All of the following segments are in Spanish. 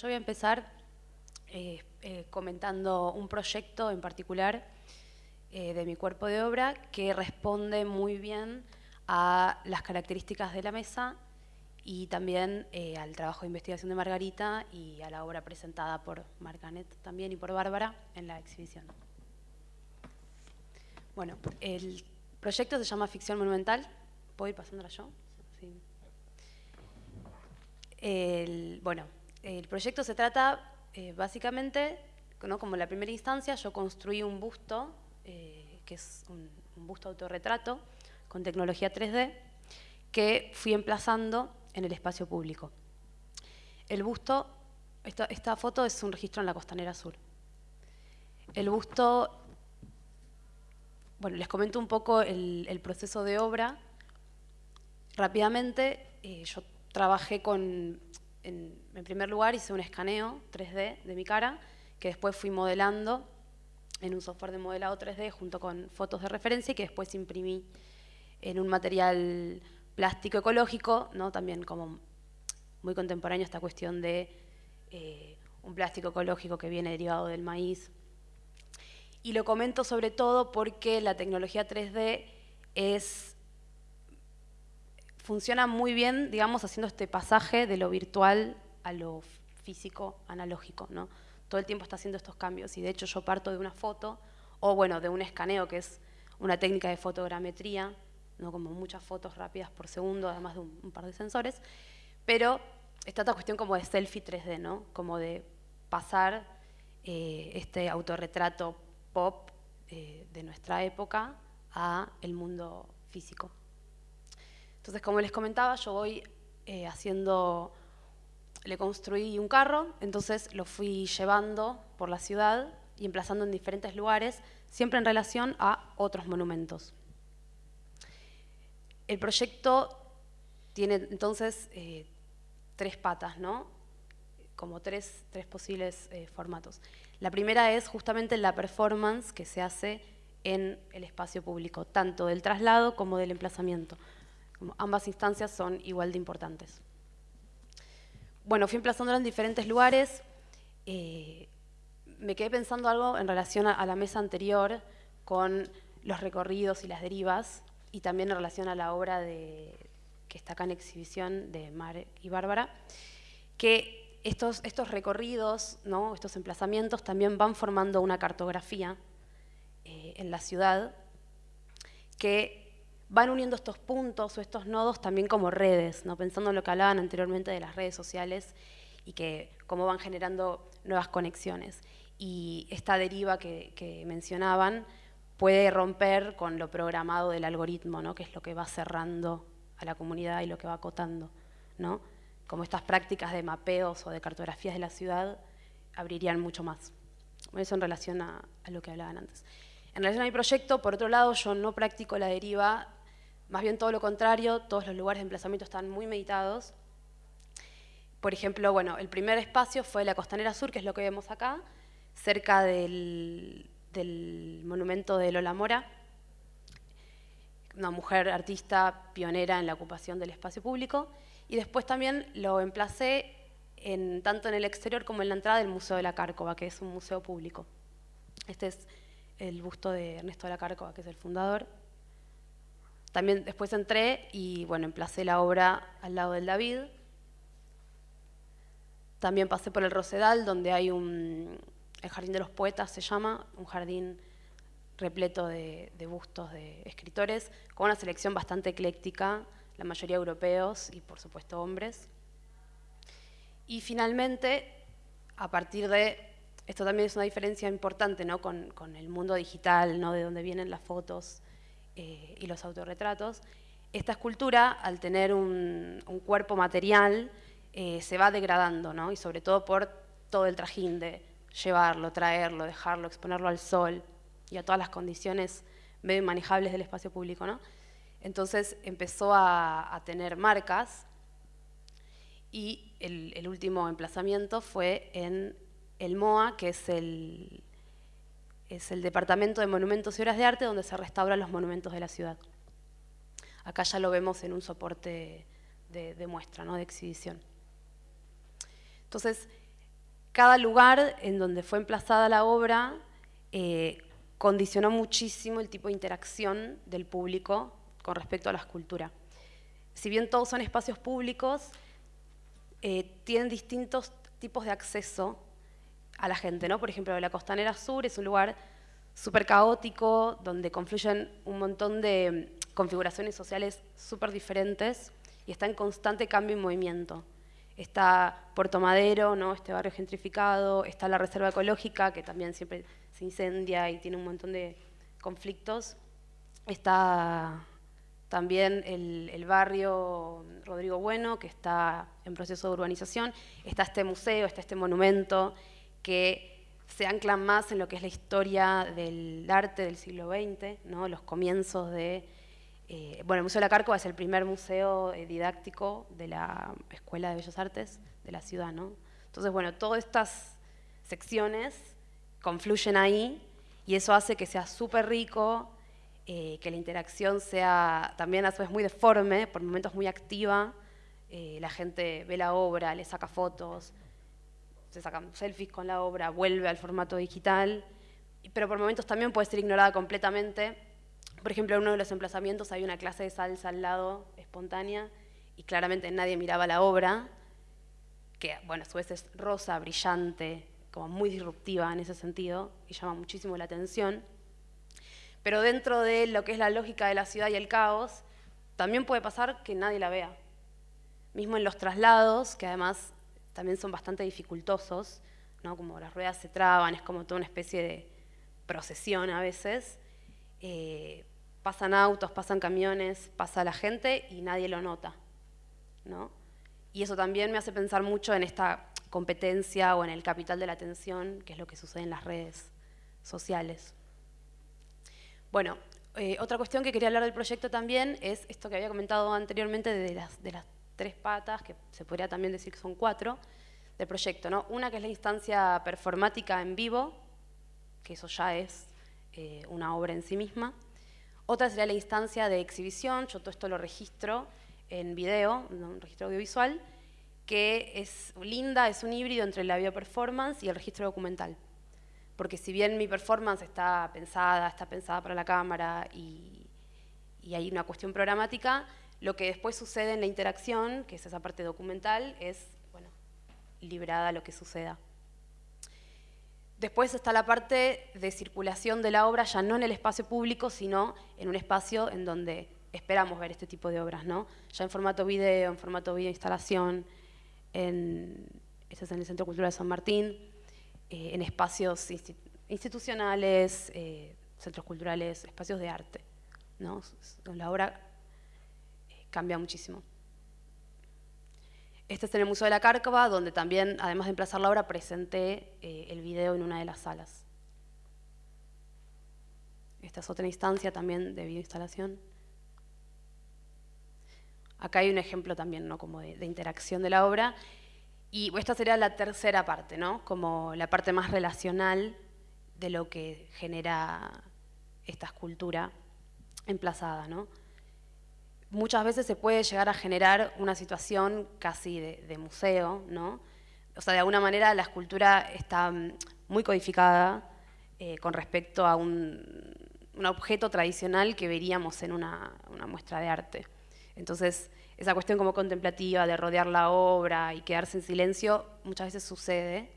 Yo voy a empezar eh, eh, comentando un proyecto en particular eh, de mi cuerpo de obra que responde muy bien a las características de la mesa y también al trabajo de investigación de Margarita y a la obra presentada por Marganet también y por Bárbara en la exhibición. Bueno, el proyecto se llama Ficción Monumental. ¿Puedo ir pasándola yo? Sí. bueno, el proyecto se trata eh, básicamente, como la primera instancia, yo construí un busto, eh, que es un, busto autorretrato con tecnología 3D, que fui emplazando en el espacio público. El busto, esta, foto es un registro en la Costanera Sur. El busto, bueno, les comento un poco el, proceso de obra. Rápidamente, eh, yo trabajé con primer lugar hice un escaneo 3D de mi cara, que después fui modelando en un software de modelado 3D junto con fotos de referencia y que después imprimí en un material plástico ecológico, ¿no? también como muy contemporáneo esta cuestión de eh, un plástico ecológico que viene derivado del maíz. Y lo comento sobre todo porque la tecnología 3D es funciona muy bien, digamos, haciendo este pasaje de lo virtual a lo físico analógico, ¿no? Todo el tiempo está haciendo estos cambios y de hecho yo parto de una foto o bueno, de un escaneo que es una técnica de fotogrametría, ¿no? como muchas fotos rápidas por segundo, además de un, par de sensores, pero está esta cuestión como de selfie 3D, ¿no? como de pasar eh, este autorretrato pop eh, de nuestra época a el mundo físico. Entonces, como les comentaba, yo voy eh, haciendo, le construí un carro, entonces lo fui llevando por la ciudad y emplazando en diferentes lugares, siempre en relación a otros monumentos. El proyecto tiene entonces eh, tres patas, ¿no? como tres, posibles eh, formatos. La primera es justamente la performance que se hace en el espacio público, tanto del traslado como del emplazamiento ambas instancias son igual de importantes. Bueno, fui emplazándolo en diferentes lugares. Eh, me quedé pensando algo en relación a, la mesa anterior con los recorridos y las derivas y también en relación a la obra que está acá en exhibición de Mar y Bárbara, que estos, recorridos, estos emplazamientos también van formando una cartografía eh, en la ciudad que van uniendo estos puntos o estos nodos también como redes, ¿no? pensando en lo que hablaban anteriormente de las redes sociales y que cómo van generando nuevas conexiones. Y esta deriva que, mencionaban puede romper con lo programado del algoritmo, ¿no? que es lo que va cerrando a la comunidad y lo que va acotando. ¿no? Como estas prácticas de mapeos o de cartografías de la ciudad abrirían mucho más. Eso en relación a, a lo que hablaban antes. En relación a mi proyecto, por otro lado, yo no practico la deriva más bien todo lo contrario, todos los lugares de emplazamiento están muy meditados. Por ejemplo, bueno, el primer espacio fue la Costanera Sur, que es lo que vemos acá, cerca del, monumento de Lola Mora, una mujer artista pionera en la ocupación del espacio público. Y después también lo emplacé en, tanto en el exterior como en la entrada del Museo de la Cárcova, que es un museo público. Este es el busto de Ernesto de la Cárcova, que es el fundador. También después entré y bueno, emplacé la obra al lado del David. También pasé por el Rosedal, donde hay un, el Jardín de los Poetas se llama, un jardín repleto de, bustos de escritores, con una selección bastante ecléctica, la mayoría europeos y por supuesto hombres. Y finalmente, a partir de, esto también es una diferencia importante ¿no? con, con el mundo digital, ¿no? de donde vienen las fotos, eh, y los autorretratos, esta escultura, al tener un, cuerpo material, eh, se va degradando, ¿no? y sobre todo por todo el trajín de llevarlo, traerlo, dejarlo, exponerlo al sol y a todas las condiciones medio inmanejables del espacio público. ¿no? Entonces empezó a, tener marcas y el, último emplazamiento fue en el MOA, que es el, es el Departamento de Monumentos y Obras de Arte donde se restauran los monumentos de la ciudad. Acá ya lo vemos en un soporte de, muestra, ¿no? de exhibición. Entonces, cada lugar en donde fue emplazada la obra eh, condicionó muchísimo el tipo de interacción del público con respecto a la escultura. Si bien todos son espacios públicos, eh, tienen distintos tipos de acceso a la gente. ¿no? Por ejemplo, la Costanera Sur es un lugar súper caótico, donde confluyen un montón de configuraciones sociales súper diferentes y está en constante cambio y movimiento. Está Puerto Madero, ¿no? este barrio gentrificado, está la Reserva Ecológica, que también siempre se incendia y tiene un montón de conflictos. Está también el, barrio Rodrigo Bueno, que está en proceso de urbanización. Está este museo, está este monumento, que se anclan más en lo que es la historia del arte del siglo XX, ¿no? los comienzos de... Eh, bueno, el Museo de la Cárcova es el primer museo eh, didáctico de la Escuela de Bellas Artes de la ciudad. ¿no? Entonces, bueno, todas estas secciones confluyen ahí y eso hace que sea súper rico, eh, que la interacción sea también a su vez muy deforme, por momentos muy activa, la gente ve la obra, le saca fotos, se sacan selfies con la obra, vuelve al formato digital, pero por momentos también puede ser ignorada completamente. Por ejemplo, en uno de los emplazamientos hay una clase de salsa al lado, espontánea, y claramente nadie miraba la obra, que bueno, a su vez es rosa, brillante, como muy disruptiva en ese sentido, y llama muchísimo la atención. Pero dentro de lo que es la lógica de la ciudad y el caos, también puede pasar que nadie la vea. Mismo en los traslados, que además también son bastante dificultosos, ¿no? como las ruedas se traban, es como toda una especie de procesión a veces. Eh, pasan autos, pasan camiones, pasa la gente y nadie lo nota. ¿no? Y eso también me hace pensar mucho en esta competencia o en el capital de la atención, que es lo que sucede en las redes sociales. Bueno, eh, otra cuestión que quería hablar del proyecto también es esto que había comentado anteriormente de las, de las tres patas, que se podría también decir que son cuatro, del proyecto. ¿no? Una que es la instancia performática en vivo, que eso ya es eh, una obra en sí misma. Otra sería la instancia de exhibición, yo todo esto lo registro en video, un registro audiovisual, que es linda, es un híbrido entre la video performance y el registro documental. Porque si bien mi performance está pensada, está pensada para la cámara y, y hay una cuestión programática, lo que después sucede en la interacción, que es esa parte documental, es bueno, librada lo que suceda. Después está la parte de circulación de la obra, ya no en el espacio público, sino en un espacio en donde esperamos ver este tipo de obras, ¿no? Ya en formato video, en formato video instalación, en, este es en el Centro Cultural de San Martín, eh, en espacios institucionales, eh, centros culturales, espacios de arte, ¿no? La obra cambia muchísimo. Este es en el Museo de la Cárcava, donde también, además de emplazar la obra, presenté eh, el video en una de las salas. Esta es otra instancia también de videoinstalación. Acá hay un ejemplo también, ¿no? Como de, de, interacción de la obra. Y esta sería la tercera parte, ¿no? Como la parte más relacional de lo que genera esta escultura emplazada, ¿no? Muchas veces se puede llegar a generar una situación casi de, museo, ¿no? O sea, de alguna manera la escultura está mm, muy codificada eh, con respecto a un, objeto tradicional que veríamos en una, muestra de arte. Entonces, esa cuestión como contemplativa de rodear la obra y quedarse en silencio muchas veces sucede,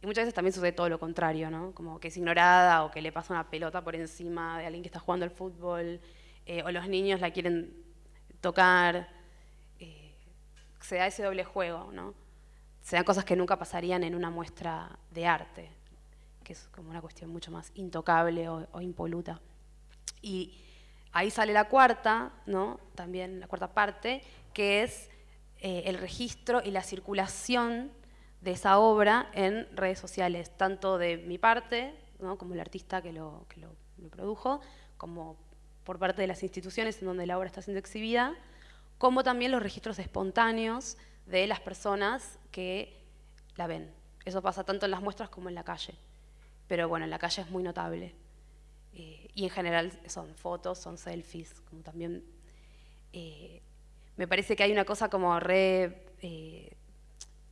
y muchas veces también sucede todo lo contrario, ¿no? Como que es ignorada o que le pasa una pelota por encima de alguien que está jugando al fútbol, eh, o los niños la quieren tocar, eh, se da ese doble juego, ¿no? Se dan cosas que nunca pasarían en una muestra de arte, que es como una cuestión mucho más intocable o, impoluta. Y ahí sale la cuarta, ¿no? También la cuarta parte, que es eh, el registro y la circulación de esa obra en redes sociales, tanto de mi parte, ¿no? como el artista que lo, que lo produjo, como por parte de las instituciones en donde la obra está siendo exhibida, como también los registros espontáneos de las personas que la ven. Eso pasa tanto en las muestras como en la calle. Pero bueno, en la calle es muy notable. Eh, y en general son fotos, son selfies, como también... Eh, me parece que hay una cosa como re... Eh,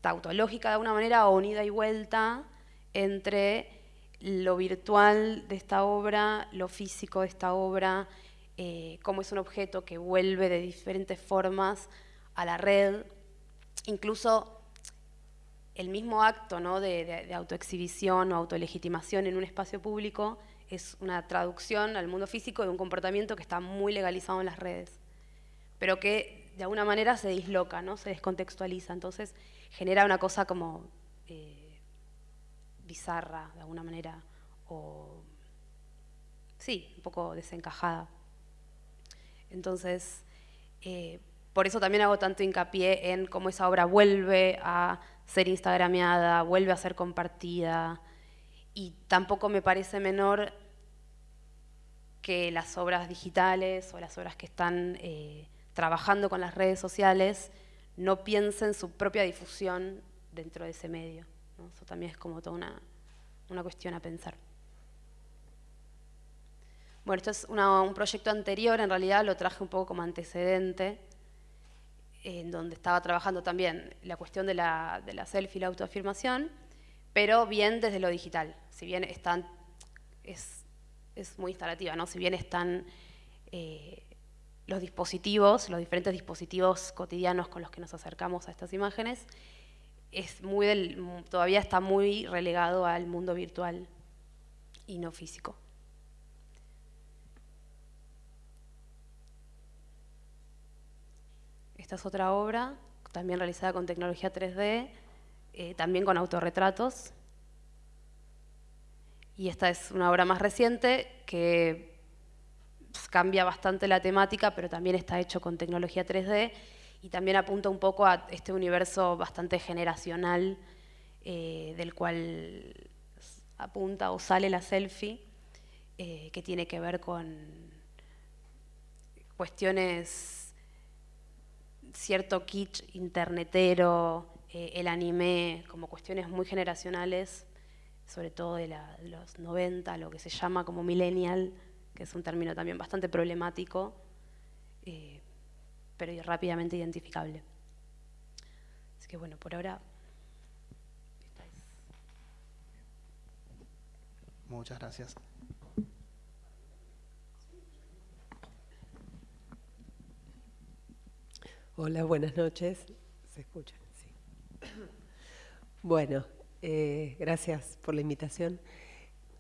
tautológica de alguna manera unida y vuelta entre lo virtual de esta obra, lo físico de esta obra, eh, cómo es un objeto que vuelve de diferentes formas a la red, incluso el mismo acto ¿no? de, autoexhibición o autolegitimación en un espacio público es una traducción al mundo físico de un comportamiento que está muy legalizado en las redes, pero que de alguna manera se disloca, ¿no? se descontextualiza, entonces genera una cosa como eh, bizarra de alguna manera, o sí, un poco desencajada. Entonces, eh, por eso también hago tanto hincapié en cómo esa obra vuelve a ser instagrameada, vuelve a ser compartida, y tampoco me parece menor que las obras digitales o las obras que están eh, trabajando con las redes sociales no piensen su propia difusión dentro de ese medio. Eso también es como toda una, una cuestión a pensar. Bueno, esto es un proyecto anterior, en realidad lo traje un poco como antecedente, en donde estaba trabajando también la cuestión de la, de la selfie la autoafirmación, pero bien desde lo digital, si bien es, es muy instalativa, ¿no? si bien están eh, los dispositivos, los diferentes dispositivos cotidianos con los que nos acercamos a estas imágenes, es muy del, todavía está muy relegado al mundo virtual y no físico. Esta es otra obra, también realizada con tecnología 3D, eh, también con autorretratos. Y esta es una obra más reciente que pues, cambia bastante la temática, pero también está hecho con tecnología 3D y también apunta un poco a este universo bastante generacional eh, del cual apunta o sale la selfie, eh, que tiene que ver con cuestiones, cierto kitsch internetero, eh, el anime, como cuestiones muy generacionales, sobre todo de, los 90, lo que se llama como millennial, que es un término también bastante problemático, eh, pero rápidamente identificable. Así que bueno, por ahora... Muchas gracias. Hola, buenas noches. ¿Se escucha? Bueno, eh, gracias por la invitación.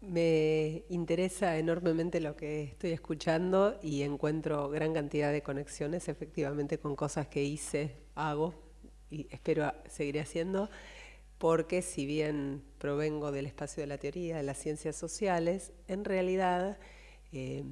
Me interesa enormemente lo que estoy escuchando y encuentro gran cantidad de conexiones efectivamente con cosas que hice, hago y espero seguir haciendo, porque si bien provengo del espacio de la teoría, de las ciencias sociales, en realidad eh,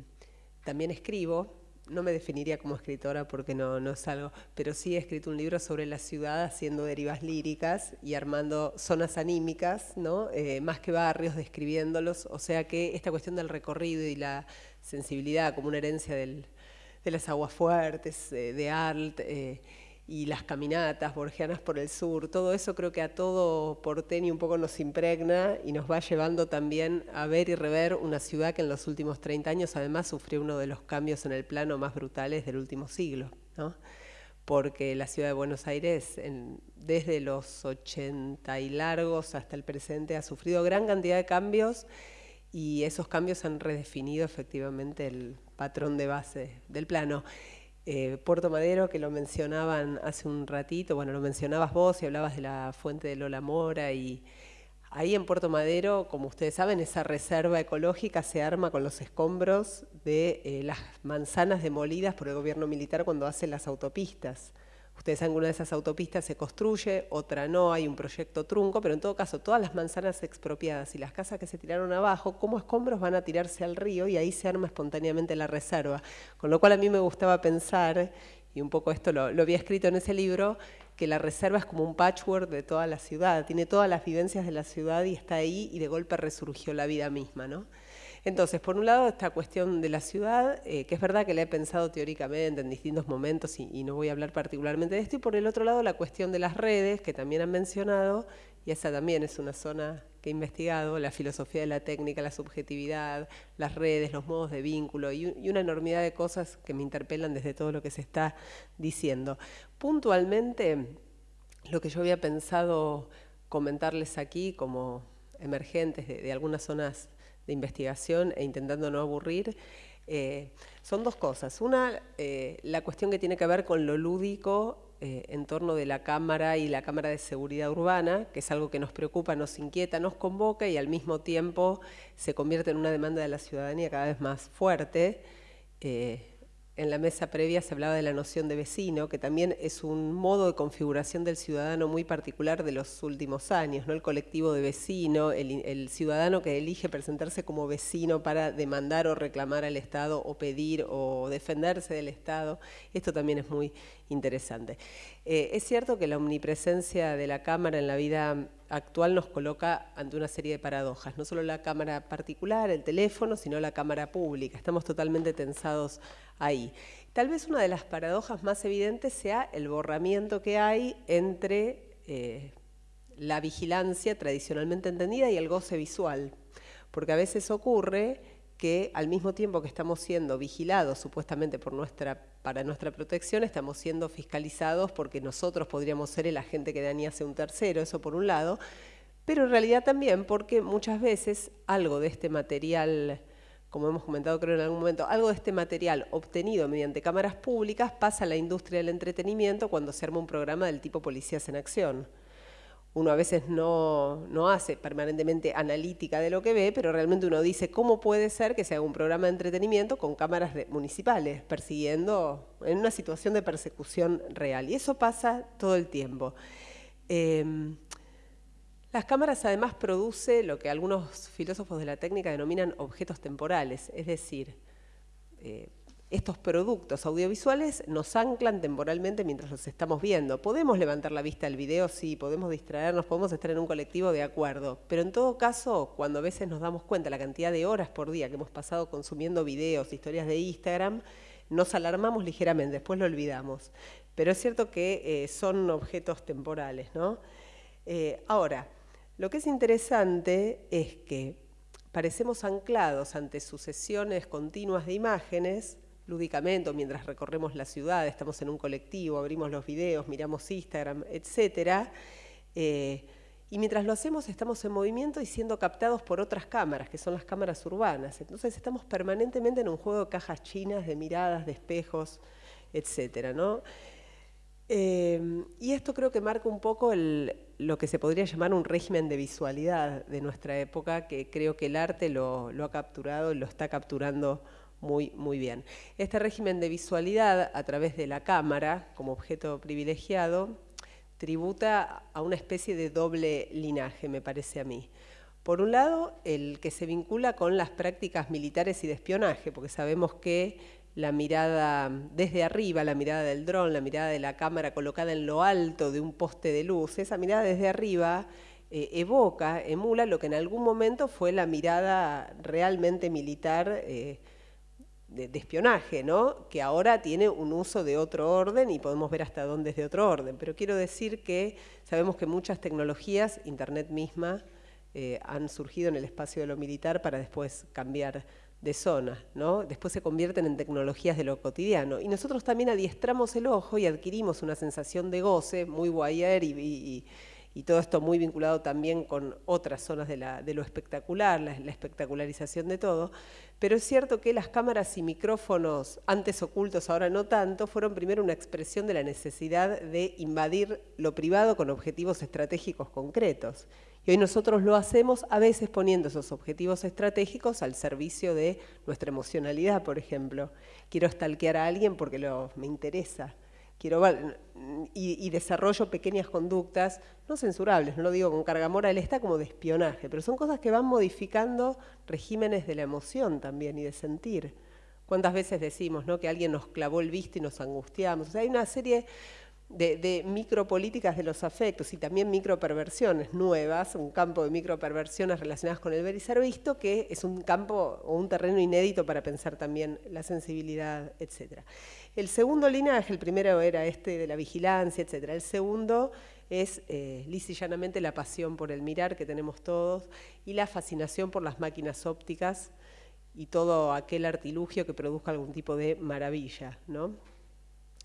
también escribo no me definiría como escritora porque no, no es algo, pero sí he escrito un libro sobre la ciudad haciendo derivas líricas y armando zonas anímicas, ¿no? Eh, más que barrios, describiéndolos, o sea que esta cuestión del recorrido y la sensibilidad como una herencia del, de las aguas fuertes, eh, de Arlt, eh, y las caminatas borgianas por el sur, todo eso creo que a todo porteño un poco nos impregna y nos va llevando también a ver y rever una ciudad que en los últimos 30 años además sufrió uno de los cambios en el plano más brutales del último siglo, ¿no? porque la ciudad de Buenos Aires desde los 80 y largos hasta el presente ha sufrido gran cantidad de cambios y esos cambios han redefinido efectivamente el patrón de base del plano. Eh, Puerto Madero, que lo mencionaban hace un ratito, bueno, lo mencionabas vos y hablabas de la fuente de Lola Mora y ahí en Puerto Madero, como ustedes saben, esa reserva ecológica se arma con los escombros de eh, las manzanas demolidas por el gobierno militar cuando hace las autopistas. Ustedes saben que una de esas autopistas se construye, otra no, hay un proyecto trunco, pero en todo caso todas las manzanas expropiadas y las casas que se tiraron abajo, como escombros van a tirarse al río y ahí se arma espontáneamente la reserva. Con lo cual a mí me gustaba pensar, y un poco esto lo, lo había escrito en ese libro, que la reserva es como un patchwork de toda la ciudad, tiene todas las vivencias de la ciudad y está ahí y de golpe resurgió la vida misma, ¿no? Entonces, por un lado, esta cuestión de la ciudad, eh, que es verdad que la he pensado teóricamente en distintos momentos y, no voy a hablar particularmente de esto, y por el otro lado, la cuestión de las redes, que también han mencionado, y esa también es una zona que he investigado, la filosofía de la técnica, la subjetividad, las redes, los modos de vínculo y, una enormidad de cosas que me interpelan desde todo lo que se está diciendo. Puntualmente, lo que yo había pensado comentarles aquí como emergentes de, algunas zonas de investigación e intentando no aburrir, eh, son dos cosas. Una, eh, la cuestión que tiene que ver con lo lúdico eh, en torno de la Cámara y la Cámara de Seguridad Urbana, que es algo que nos preocupa, nos inquieta, nos convoca y al mismo tiempo se convierte en una demanda de la ciudadanía cada vez más fuerte en la mesa previa se hablaba de la noción de vecino, que también es un modo de configuración del ciudadano muy particular de los últimos años, ¿no? el colectivo de vecino, el, ciudadano que elige presentarse como vecino para demandar o reclamar al Estado o pedir o defenderse del Estado. Esto también es muy interesante. Eh, es cierto que la omnipresencia de la Cámara en la vida actual nos coloca ante una serie de paradojas, no solo la cámara particular, el teléfono, sino la cámara pública. Estamos totalmente tensados ahí. Tal vez una de las paradojas más evidentes sea el borramiento que hay entre eh, la vigilancia tradicionalmente entendida y el goce visual, porque a veces ocurre que al mismo tiempo que estamos siendo vigilados supuestamente para nuestra protección, estamos siendo fiscalizados porque nosotros podríamos ser el agente que dañase un tercero, eso por un lado, pero en realidad también porque muchas veces algo de este material como hemos comentado creo en algún momento, algo de este material obtenido mediante cámaras públicas pasa a la industria del entretenimiento cuando se arma un programa del tipo Policías en Acción. Uno a veces no, hace permanentemente analítica de lo que ve, pero realmente uno dice, ¿cómo puede ser que se haga un programa de entretenimiento con cámaras municipales, persiguiendo, en una situación de persecución real? Y eso pasa todo el tiempo. Em, las cámaras además produce lo que algunos filósofos de la técnica denominan objetos temporales, es decir, eh, estos productos audiovisuales nos anclan temporalmente mientras los estamos viendo. Podemos levantar la vista al video, sí, podemos distraernos, podemos estar en un colectivo de acuerdo, pero en todo caso, cuando a veces nos damos cuenta la cantidad de horas por día que hemos pasado consumiendo videos, historias de Instagram, nos alarmamos ligeramente, después lo olvidamos. Pero es cierto que eh, son objetos temporales, ¿no? Eh, ahora, lo que es interesante es que parecemos anclados ante sucesiones continuas de imágenes, lúdicamente, mientras recorremos la ciudad, estamos en un colectivo, abrimos los videos, miramos Instagram, etc. Eh, y mientras lo hacemos estamos en movimiento y siendo captados por otras cámaras, que son las cámaras urbanas. Entonces estamos permanentemente en un juego de cajas chinas, de miradas, de espejos, etc. ¿no? Em, y esto creo que marca un poco lo que se podría llamar un régimen de visualidad de nuestra época, que creo que el arte lo, ha capturado y lo está capturando muy, muy bien. Este régimen de visualidad a través de la cámara como objeto privilegiado tributa a una especie de doble linaje, me parece a mí. Por un lado, el que se vincula con las prácticas militares y de espionaje, porque sabemos que la mirada desde arriba, la mirada del dron, la mirada de la cámara colocada en lo alto de un poste de luz, esa mirada desde arriba eh, evoca, emula lo que en algún momento fue la mirada realmente militar eh, de, espionaje, ¿no? que ahora tiene un uso de otro orden y podemos ver hasta dónde es de otro orden. Pero quiero decir que sabemos que muchas tecnologías, Internet misma, eh, han surgido en el espacio de lo militar para después cambiar de zona, ¿no? Después se convierten en tecnologías de lo cotidiano. Y nosotros también adiestramos el ojo y adquirimos una sensación de goce muy guayer y, todo esto muy vinculado también con otras zonas de, lo espectacular, la, espectacularización de todo. Pero es cierto que las cámaras y micrófonos, antes ocultos, ahora no tanto, fueron primero una expresión de la necesidad de invadir lo privado con objetivos estratégicos concretos. Y hoy nosotros lo hacemos a veces poniendo esos objetivos estratégicos al servicio de nuestra emocionalidad, por ejemplo. Quiero stalkear a alguien porque me interesa. Quiero y, y, desarrollo pequeñas conductas, no censurables, no lo digo con carga moral, está como de espionaje, pero son cosas que van modificando regímenes de la emoción también y de sentir. ¿Cuántas veces decimos ¿no? que alguien nos clavó el visto y nos angustiamos? O sea, hay una serie de, micropolíticas de los afectos y también microperversiones nuevas, un campo de microperversiones relacionadas con el ver y ser visto, que es un campo o un terreno inédito para pensar también la sensibilidad, etc. El segundo linaje, el primero era este de la vigilancia, etc. El segundo es eh, la pasión por el mirar que tenemos todos y la fascinación por las máquinas ópticas y todo aquel artilugio que produzca algún tipo de maravilla, ¿no?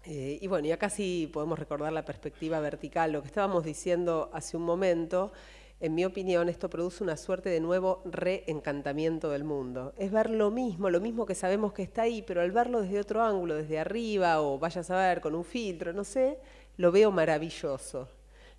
Eh, y bueno, y acá sí podemos recordar la perspectiva vertical, lo que estábamos diciendo hace un momento, en mi opinión, esto produce una suerte de nuevo reencantamiento del mundo. Es ver lo mismo, lo mismo que sabemos que está ahí, pero al verlo desde otro ángulo, desde arriba, o vayas a ver con un filtro, no sé, lo veo maravilloso.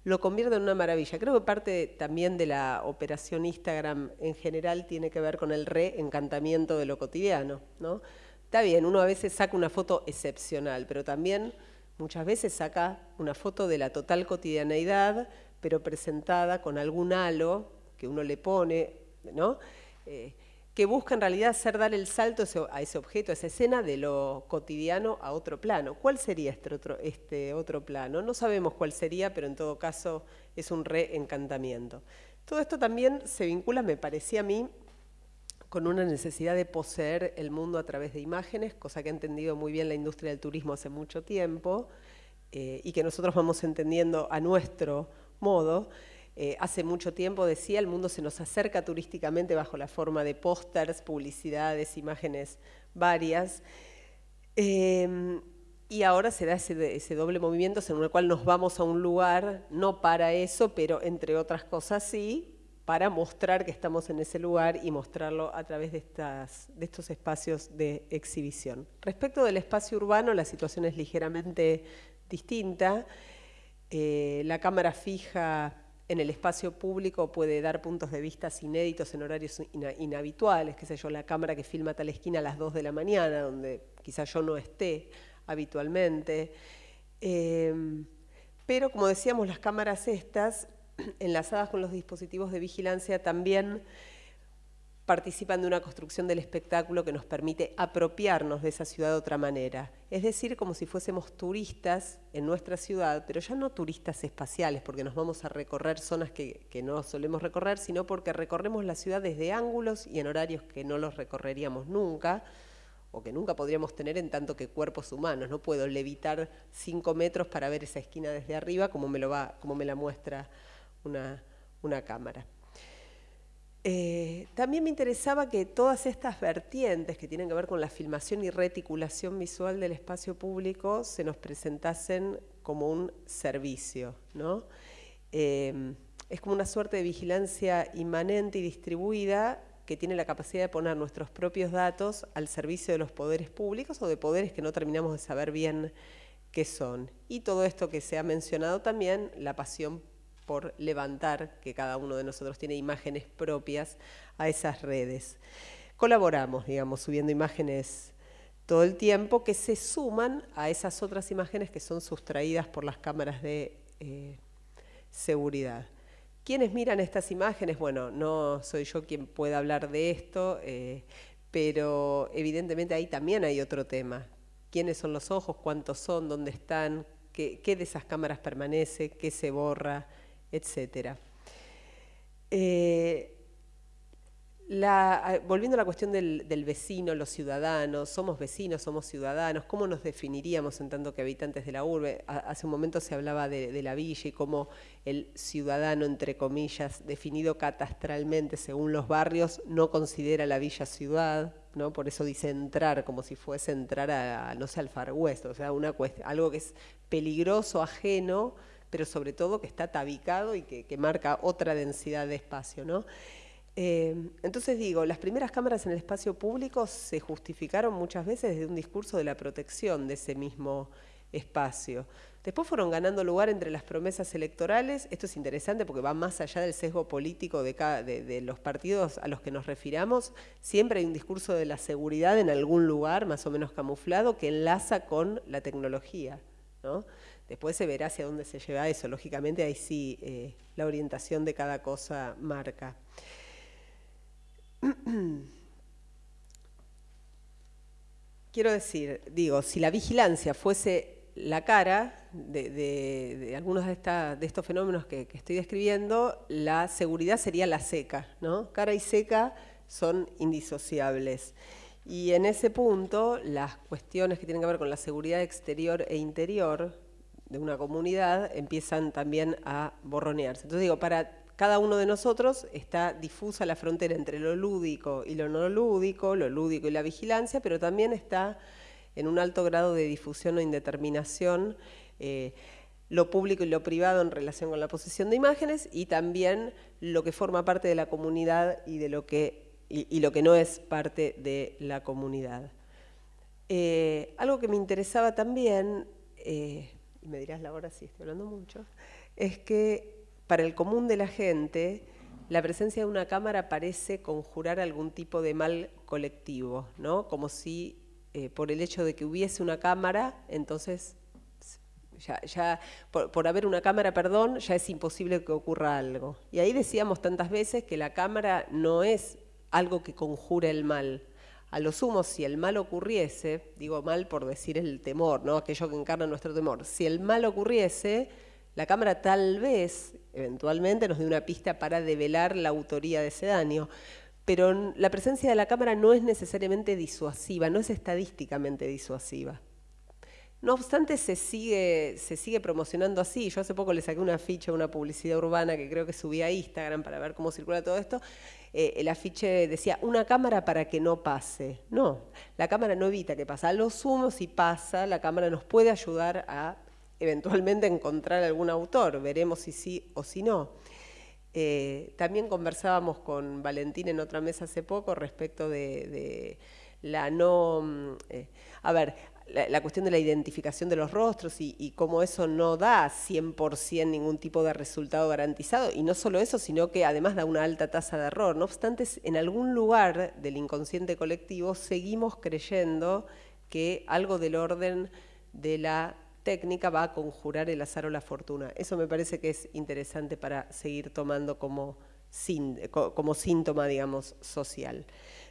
Lo convierte en una maravilla. Creo que parte también de la operación Instagram en general tiene que ver con el reencantamiento de lo cotidiano, ¿no? Está bien, uno a veces saca una foto excepcional, pero también muchas veces saca una foto de la total cotidianeidad, pero presentada con algún halo que uno le pone, ¿no? Eh, que busca en realidad hacer dar el salto a ese objeto, a esa escena de lo cotidiano a otro plano. ¿Cuál sería este otro, este otro plano? No sabemos cuál sería, pero en todo caso es un reencantamiento. Todo esto también se vincula, me parecía a mí, con una necesidad de poseer el mundo a través de imágenes, cosa que ha entendido muy bien la industria del turismo hace mucho tiempo eh, y que nosotros vamos entendiendo a nuestro modo. Eh, hace mucho tiempo decía, el mundo se nos acerca turísticamente bajo la forma de pósters, publicidades, imágenes varias. Em, y ahora se da ese, doble movimiento en el cual nos vamos a un lugar, no para eso, pero entre otras cosas sí, para mostrar que estamos en ese lugar y mostrarlo a través de, estas, de estos espacios de exhibición. Respecto del espacio urbano, la situación es ligeramente distinta. Eh, la cámara fija en el espacio público puede dar puntos de vista inéditos en horarios inhabituales, qué sé yo, la cámara que filma tal esquina a las 2 de la mañana, donde quizás yo no esté habitualmente. Em, pero como decíamos, las cámaras estas, enlazadas con los dispositivos de vigilancia, también participan de una construcción del espectáculo que nos permite apropiarnos de esa ciudad de otra manera. Es decir, como si fuésemos turistas en nuestra ciudad, pero ya no turistas espaciales, porque nos vamos a recorrer zonas que, no solemos recorrer, sino porque recorremos la ciudad desde ángulos y en horarios que no los recorreríamos nunca, o que nunca podríamos tener en tanto que cuerpos humanos. No puedo levitar cinco metros para ver esa esquina desde arriba como me, lo va, como me la muestra una cámara. Eh, también me interesaba que todas estas vertientes que tienen que ver con la filmación y reticulación visual del espacio público se nos presentasen como un servicio. ¿no? Eh, es como una suerte de vigilancia inmanente y distribuida que tiene la capacidad de poner nuestros propios datos al servicio de los poderes públicos o de poderes que no terminamos de saber bien qué son. Y todo esto que se ha mencionado también, la pasión por levantar, que cada uno de nosotros tiene imágenes propias a esas redes. Colaboramos, digamos, subiendo imágenes todo el tiempo que se suman a esas otras imágenes que son sustraídas por las cámaras de eh, seguridad. ¿Quiénes miran estas imágenes? Bueno, no soy yo quien pueda hablar de esto, eh, pero evidentemente ahí también hay otro tema. ¿Quiénes son los ojos? ¿Cuántos son? ¿Dónde están? ¿Qué, qué de esas cámaras permanece? ¿Qué se borra? Etc. Eh, volviendo a la cuestión del, vecino, los ciudadanos, somos vecinos, somos ciudadanos, ¿cómo nos definiríamos en tanto que habitantes de la urbe? hace un momento se hablaba de, la villa y cómo el ciudadano, entre comillas, definido catastralmente según los barrios, no considera la villa ciudad, ¿no? por eso dice entrar, como si fuese entrar a, no sé, al Far West, o sea, una algo que es peligroso, ajeno, pero sobre todo que está tabicado y que, marca otra densidad de espacio. ¿no? Eh, entonces digo, las primeras cámaras en el espacio público se justificaron muchas veces desde un discurso de la protección de ese mismo espacio. Después fueron ganando lugar entre las promesas electorales. Esto es interesante porque va más allá del sesgo político de, de, los partidos a los que nos refiramos. Siempre hay un discurso de la seguridad en algún lugar, más o menos camuflado, que enlaza con la tecnología. ¿no? Después se verá hacia dónde se lleva eso. Lógicamente ahí sí eh, la orientación de cada cosa marca. Quiero decir, digo, si la vigilancia fuese la cara de, algunos de, estos fenómenos que, estoy describiendo, la seguridad sería la seca, ¿no? Cara y seca son indisociables. Y en ese punto, las cuestiones que tienen que ver con la seguridad exterior e interior, de una comunidad empiezan también a borronearse. Entonces digo, para cada uno de nosotros está difusa la frontera entre lo lúdico y lo no lúdico, lo lúdico y la vigilancia, pero también está en un alto grado de difusión o indeterminación eh, lo público y lo privado en relación con la posesión de imágenes y también lo que forma parte de la comunidad y, de lo, que, y, lo que no es parte de la comunidad. Eh, algo que me interesaba también, eh, me dirás la hora si estoy hablando mucho, es que para el común de la gente la presencia de una cámara parece conjurar algún tipo de mal colectivo, ¿no? Como si eh, por el hecho de que hubiese una cámara, entonces ya, por, haber una cámara, perdón, ya es imposible que ocurra algo. Y ahí decíamos tantas veces que la cámara no es algo que conjura el mal. A lo sumo, si el mal ocurriese, digo mal por decir el temor, ¿no? aquello que encarna nuestro temor, si el mal ocurriese, la cámara tal vez, eventualmente, nos dé una pista para develar la autoría de ese daño. Pero la presencia de la cámara no es necesariamente disuasiva, no es estadísticamente disuasiva. No obstante, se sigue, se sigue promocionando así. Yo hace poco le saqué una ficha, una publicidad urbana que creo que subí a Instagram para ver cómo circula todo esto. Eh, el afiche decía, una cámara para que no pase. No, la cámara no evita que pase. A lo sumo, si pasa, la cámara nos puede ayudar a eventualmente encontrar algún autor. Veremos si sí o si no. Eh, también conversábamos con Valentín en otra mesa hace poco respecto de, la no... Mm, eh, a ver, la, cuestión de la identificación de los rostros y, cómo eso no da 100% ningún tipo de resultado garantizado. Y no solo eso, sino que además da una alta tasa de error. No obstante, en algún lugar del inconsciente colectivo seguimos creyendo que algo del orden de la técnica va a conjurar el azar o la fortuna. Eso me parece que es interesante para seguir tomando como, como síntoma, digamos, social.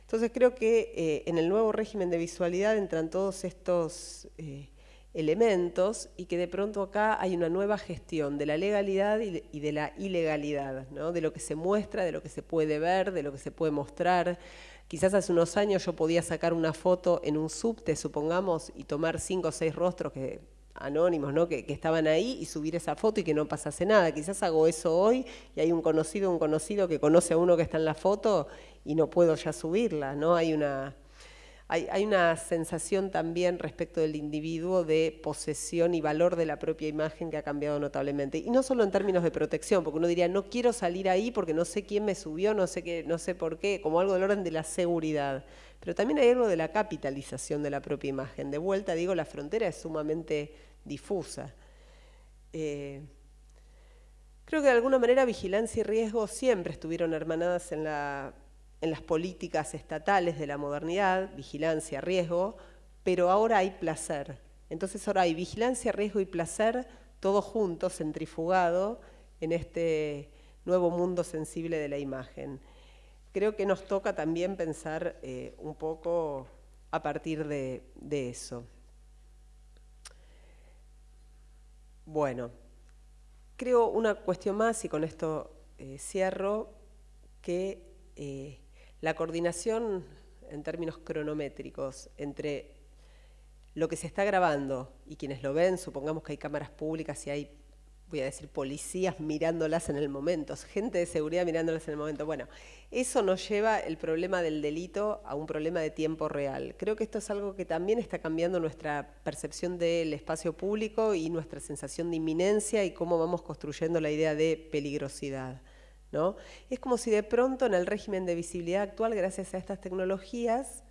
Entonces creo que eh, en el nuevo régimen de visualidad entran todos estos eh, elementos y que de pronto acá hay una nueva gestión de la legalidad y de la ilegalidad, ¿no? de lo que se muestra, de lo que se puede ver, de lo que se puede mostrar. Quizás hace unos años yo podía sacar una foto en un subte, supongamos, y tomar cinco o seis rostros que anónimos, ¿no? Que, que, estaban ahí y subir esa foto y que no pasase nada. Quizás hago eso hoy y hay un conocido, un conocido que conoce a uno que está en la foto y no puedo ya subirla, ¿no? Hay una, hay, hay una sensación también respecto del individuo de posesión y valor de la propia imagen que ha cambiado notablemente. Y no solo en términos de protección, porque uno diría, no quiero salir ahí porque no sé quién me subió, no sé, qué, no sé por qué, como algo del orden de la seguridad. Pero también hay algo de la capitalización de la propia imagen. De vuelta, digo, la frontera es sumamente difusa. Eh, creo que de alguna manera vigilancia y riesgo siempre estuvieron hermanadas en, la, en las políticas estatales de la modernidad, vigilancia, riesgo, pero ahora hay placer. Entonces ahora hay vigilancia, riesgo y placer, todos juntos, centrifugado en este nuevo mundo sensible de la imagen. Creo que nos toca también pensar eh, un poco a partir de eso. Bueno, creo una cuestión más, y con esto eh, cierro, que eh, la coordinación en términos cronométricos entre lo que se está grabando y quienes lo ven, supongamos que hay cámaras públicas y hay voy a decir, policías mirándolas en el momento, gente de seguridad mirándolas en el momento. Bueno, eso nos lleva el problema del delito a un problema de tiempo real. Creo que esto es algo que también está cambiando nuestra percepción del espacio público y nuestra sensación de inminencia y cómo vamos construyendo la idea de peligrosidad. ¿No? Es como si de pronto en el régimen de visibilidad actual, gracias a estas tecnologías,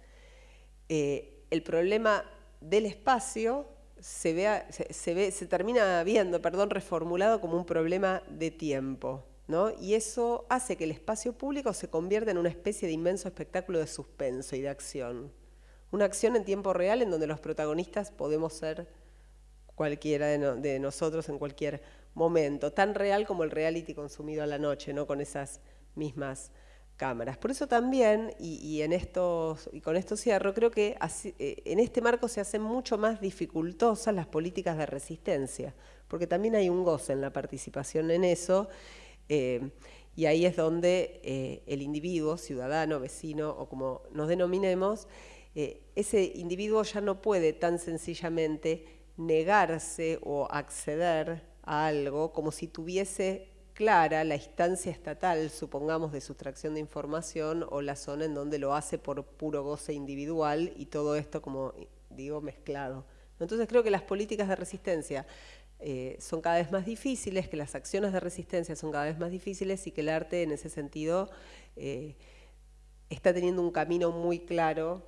eh, el problema del espacio se, ve, se termina viendo, perdón, reformulado como un problema de tiempo. ¿no? Y eso hace que el espacio público se convierta en una especie de inmenso espectáculo de suspenso y de acción. Una acción en tiempo real en donde los protagonistas podemos ser cualquiera de, de nosotros en cualquier momento, tan real como el reality consumido a la noche, ¿no? con esas mismas cámaras. Por eso también, y, en estos, y con esto cierro, creo que eh, en este marco se hacen mucho más dificultosas las políticas de resistencia, porque también hay un goce en la participación en eso, eh, y ahí es donde eh, el individuo, ciudadano, vecino, o como nos denominemos, ese individuo ya no puede tan sencillamente negarse o acceder a algo como si tuviese clara la instancia estatal, supongamos, de sustracción de información o la zona en donde lo hace por puro goce individual y todo esto como digo mezclado. Entonces creo que las políticas de resistencia eh, son cada vez más difíciles, que las acciones de resistencia son cada vez más difíciles y que el arte en ese sentido eh, está teniendo un camino muy claro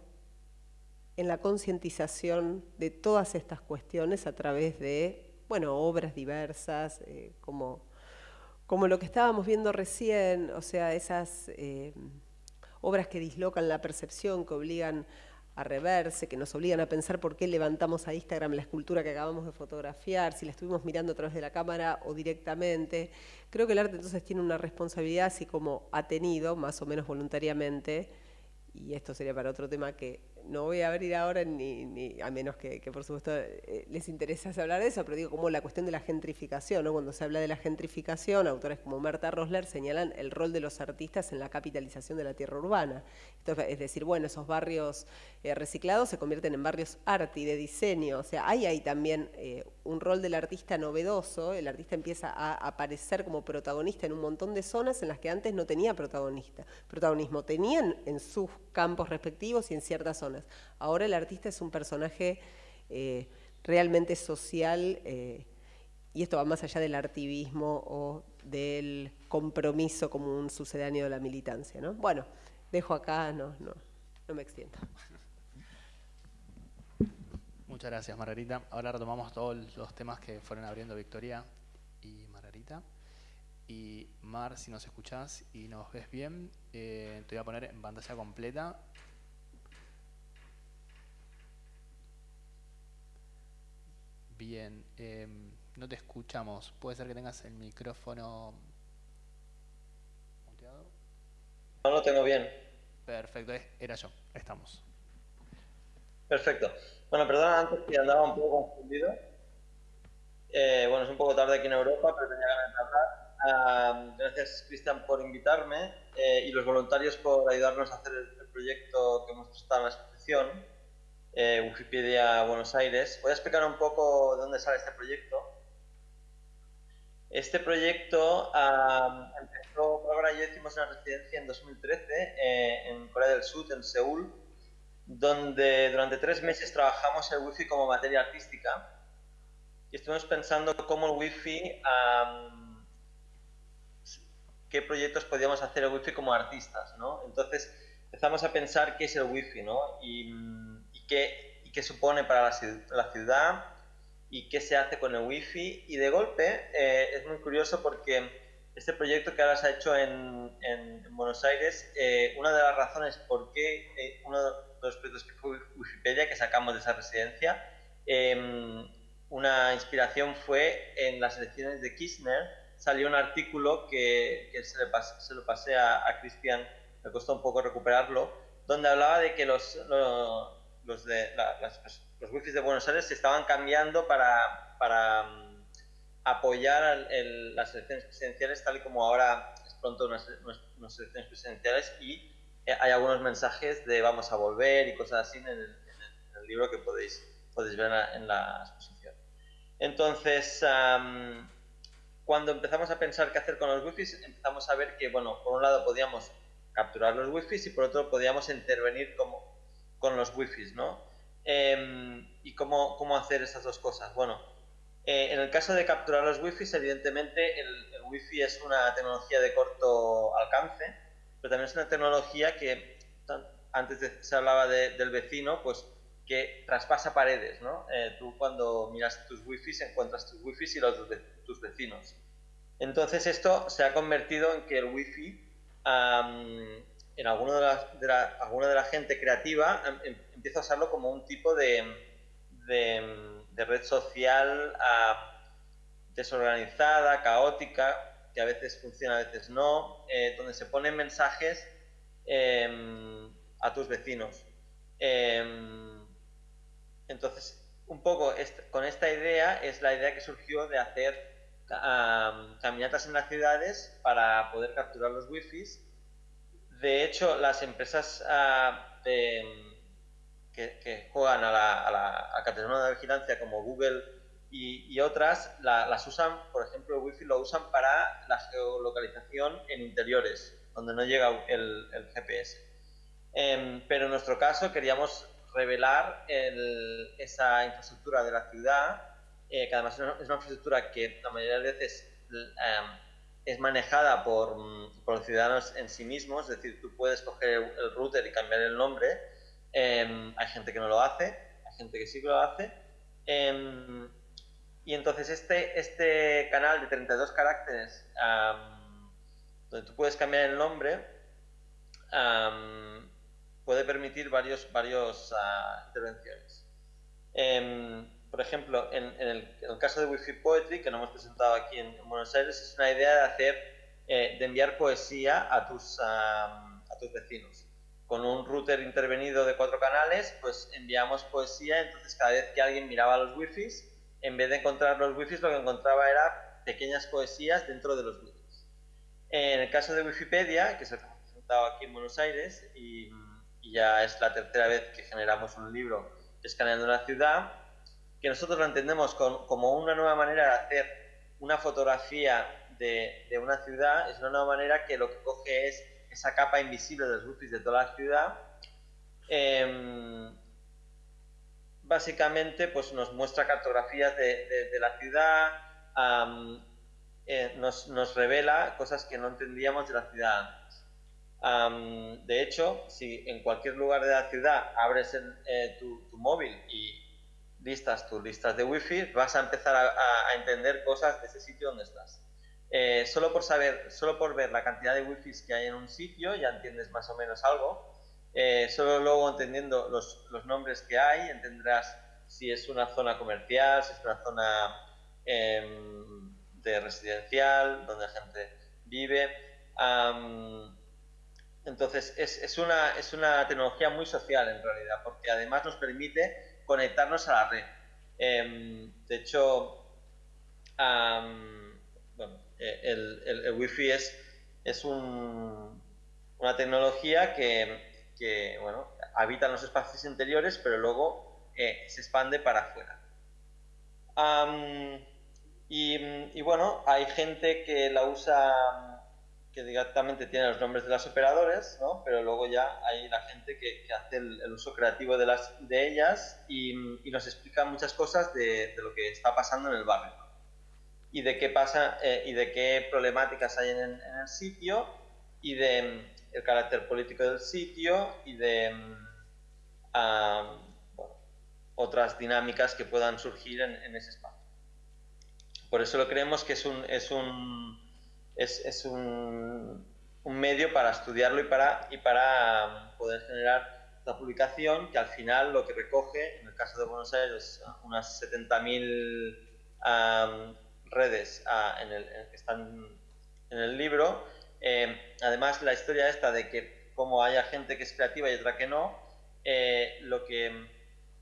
en la concientización de todas estas cuestiones a través de, bueno, obras diversas, eh, como, como lo que estábamos viendo recién, o sea, esas obras que dislocan la percepción, que obligan a reverse, que nos obligan a pensar por qué levantamos a Instagram la escultura que acabamos de fotografiar, si la estuvimos mirando a través de la cámara o directamente. Creo que el arte entonces tiene una responsabilidad, así como ha tenido, más o menos voluntariamente, y esto sería para otro tema que no voy a abrir ahora, ni, a menos que, por supuesto eh, les interese hablar de eso, pero digo como la cuestión de la gentrificación, ¿no? cuando se habla de la gentrificación, autores como Marta Rosler señalan el rol de los artistas en la capitalización de la tierra urbana. es decir, bueno, esos barrios eh, reciclados se convierten en barrios arti, de diseño, o sea, hay ahí también eh, un rol del artista novedoso, el artista empieza a aparecer como protagonista en un montón de zonas en las que antes no tenía protagonista, protagonismo, tenían en sus campos respectivos y en ciertas zonas Ahora el artista es un personaje eh, realmente social eh, y esto va más allá del artivismo o del compromiso como un sucedáneo de la militancia. ¿no? Bueno, dejo acá, no, no, no me extiendo. Muchas gracias, Margarita. Ahora retomamos todos los temas que fueron abriendo Victoria y Margarita. Y Mar, si nos escuchás y nos ves bien, eh, te voy a poner en pantalla completa Bien, em, no te escuchamos. ¿Puede ser que tengas el micrófono muteado? No lo tengo bien. Perfecto, era yo. Estamos. Perfecto. Bueno, perdona antes que andaba un poco confundido. Eh, bueno, es un poco tarde aquí en Europa, pero tenía ganas de hablar. Gracias, Cristian, por invitarme eh, y los voluntarios por ayudarnos a hacer el, el proyecto que hemos presentado en la exposición eh, Wikipedia Buenos Aires. Voy a explicar un poco de dónde sale este proyecto. Este proyecto empezó, ahora ya hicimos una residencia en 2013 eh, en Corea del Sur, en Seúl, donde durante tres meses trabajamos el wifi como materia artística y estuvimos pensando cómo el wifi, qué proyectos podíamos hacer el wifi como artistas, ¿no? Entonces empezamos a pensar qué es el wifi, ¿no? Y, qué, qué supone para la, ciudad y qué se hace con el wifi. Y de golpe eh, es muy curioso porque este proyecto que ahora se ha hecho en, en, Buenos Aires, eh, una de las razones por qué eh, uno de los proyectos que fue Wikipedia, que sacamos de esa residencia, em, una inspiración fue en las elecciones de Kirchner, salió un artículo que, que se, le se, lo pasé a, a Cristian, me costó un poco recuperarlo, donde hablaba de que los, los los, de, las, los wifis de Buenos Aires se estaban cambiando para, para mm, apoyar las elecciones presidenciales tal y como ahora es pronto unas, elecciones presidenciales y eh, hay algunos mensajes de vamos a volver y cosas así en el, libro que podéis, podéis ver en la, exposición. Entonces, cuando empezamos a pensar qué hacer con los wifis, empezamos a ver que, bueno, por un lado podíamos capturar los wifis y por otro podíamos intervenir como, con los wifi, ¿no? Em, ¿Y cómo, cómo, hacer esas dos cosas? Bueno, eh, en el caso de capturar los wifi, evidentemente el, el wifi es una tecnología de corto alcance, pero también es una tecnología que antes se hablaba del vecino, pues que traspasa paredes, ¿no? Eh, tú cuando miras tus wifi encuentras tus wifi y los de tus vecinos. Entonces esto se ha convertido en que el wifi en alguno de la, alguna de la gente creativa em, em, empieza a usarlo como un tipo de, de, red social ah, desorganizada, caótica, que a veces funciona, a veces no, eh, donde se ponen mensajes em, a tus vecinos. entonces, un poco con esta idea es la idea que surgió de hacer caminatas en las ciudades para poder capturar los wifis de hecho, las empresas ah, que, juegan a la, a de vigilancia como Google y, otras las usan, por ejemplo, el Wi-Fi lo usan para la geolocalización en interiores, donde no llega el, GPS. Em, pero en nuestro caso queríamos revelar esa infraestructura de la ciudad, que además es una, infraestructura que la mayoría de veces es manejada por, los ciudadanos en sí mismos, es decir, tú puedes coger el, router y cambiar el nombre, em, hay gente que no lo hace, hay gente que sí que lo hace, em, y entonces este, este canal de 32 caracteres, donde tú puedes cambiar el nombre, puede permitir varios, varios ah, intervenciones. Em, por ejemplo, en, el, caso de Wi-Fi Poetry, que no hemos presentado aquí en, Buenos Aires, es una idea de hacer, eh, de enviar poesía a tus, a tus vecinos. Con un router intervenido de cuatro canales, pues enviamos poesía, entonces cada vez que alguien miraba los Wi-Fi, en vez de encontrar los Wi-Fi, lo que encontraba era pequeñas poesías dentro de los Wi-Fi. En el caso de Wikipedia, que es el que hemos presentado aquí en Buenos Aires, y, y ya es la tercera vez que generamos un libro escaneando la ciudad, que nosotros lo entendemos como una nueva manera de hacer una fotografía de, una ciudad, es una nueva manera que lo que coge es esa capa invisible de los wifi de toda la ciudad. Em, básicamente pues nos muestra cartografías de, la ciudad, eh, nos, revela cosas que no entendíamos de la ciudad antes. de hecho, si en cualquier lugar de la ciudad abres eh, tu, tu, móvil y listas tus listas de wifi, vas a empezar a, entender cosas de ese sitio donde estás. Eh, solo por saber, solo por ver la cantidad de wifi que hay en un sitio ya entiendes más o menos algo. Eh, solo luego entendiendo los, los, nombres que hay entenderás si es una zona comercial, si es una zona em, de residencial, donde la gente vive. entonces es, es, una, es una tecnología muy social en realidad, porque además nos permite conectarnos a la red. Em, de hecho, bueno, eh, el, el, Wi-Fi es, es un, una tecnología que, que, bueno, habita en los espacios interiores, pero luego eh, se expande para afuera. y, y, bueno, hay gente que la usa directamente tiene los nombres de las operadores, ¿no? pero luego ya hay la gente que, hace el, uso creativo de, las, de ellas y, nos explica muchas cosas de, lo que está pasando en el barrio y de qué pasa eh, y de qué problemáticas hay en, el sitio y de mm, el carácter político del sitio y de uh, bueno, otras dinámicas que puedan surgir en, ese espacio. Por eso lo creemos que es un es, un, medio para estudiarlo y para, y para um, poder generar la publicación que al final lo que recoge, en el caso de Buenos Aires, unas 70.000 um, redes uh, en el, que están en el libro. Eh, además, la historia esta de que como haya gente que es creativa y otra que no, eh, lo que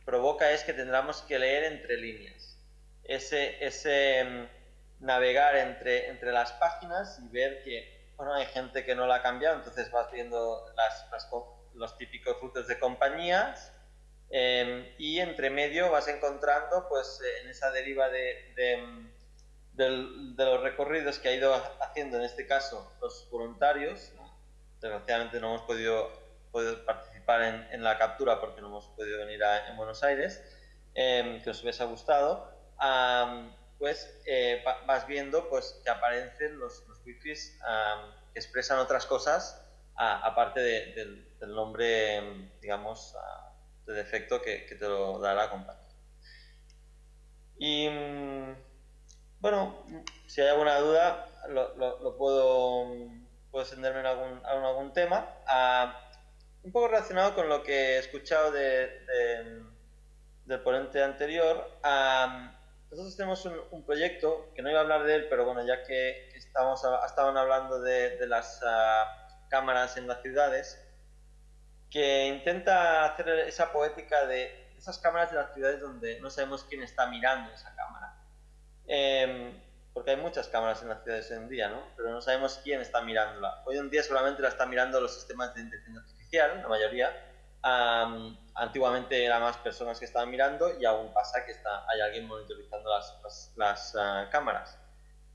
provoca es que tendremos que leer entre líneas. Ese, ese um, navegar entre, entre las páginas y ver que, bueno, hay gente que no la ha cambiado, entonces vas viendo las, los típicos rutas de compañías em, y entre medio vas encontrando, pues, eh, en esa deriva de, de, los recorridos que ha ido haciendo, en este caso, los voluntarios. Desgraciadamente no hemos podido, podido participar en, en, la captura porque no hemos podido venir a, en Buenos Aires, em, que os hubiese gustado pues eh, vas viendo pues, que aparecen los, los wifis que expresan otras cosas aparte del, nombre, digamos, de defecto que, te lo da la compañía. Y mm, bueno, si hay alguna duda, lo, puedo, puedo extenderme en algún, algún tema. Ah, un poco relacionado con lo que he escuchado de, del ponente anterior. Nosotros tenemos un, proyecto, que no iba a hablar de él, pero bueno, ya que, estamos, estaban hablando de, las ah, cámaras en las ciudades, que intenta hacer esa poética de esas cámaras de las ciudades donde no sabemos quién está mirando esa cámara. Em, porque hay muchas cámaras en las ciudades hoy en día, ¿no? Pero no sabemos quién está mirándola. Hoy en día solamente la están mirando los sistemas de inteligencia artificial, la mayoría, antiguamente eran más personas que estaban mirando y aún pasa que está, hay alguien monitorizando las, ah, cámaras.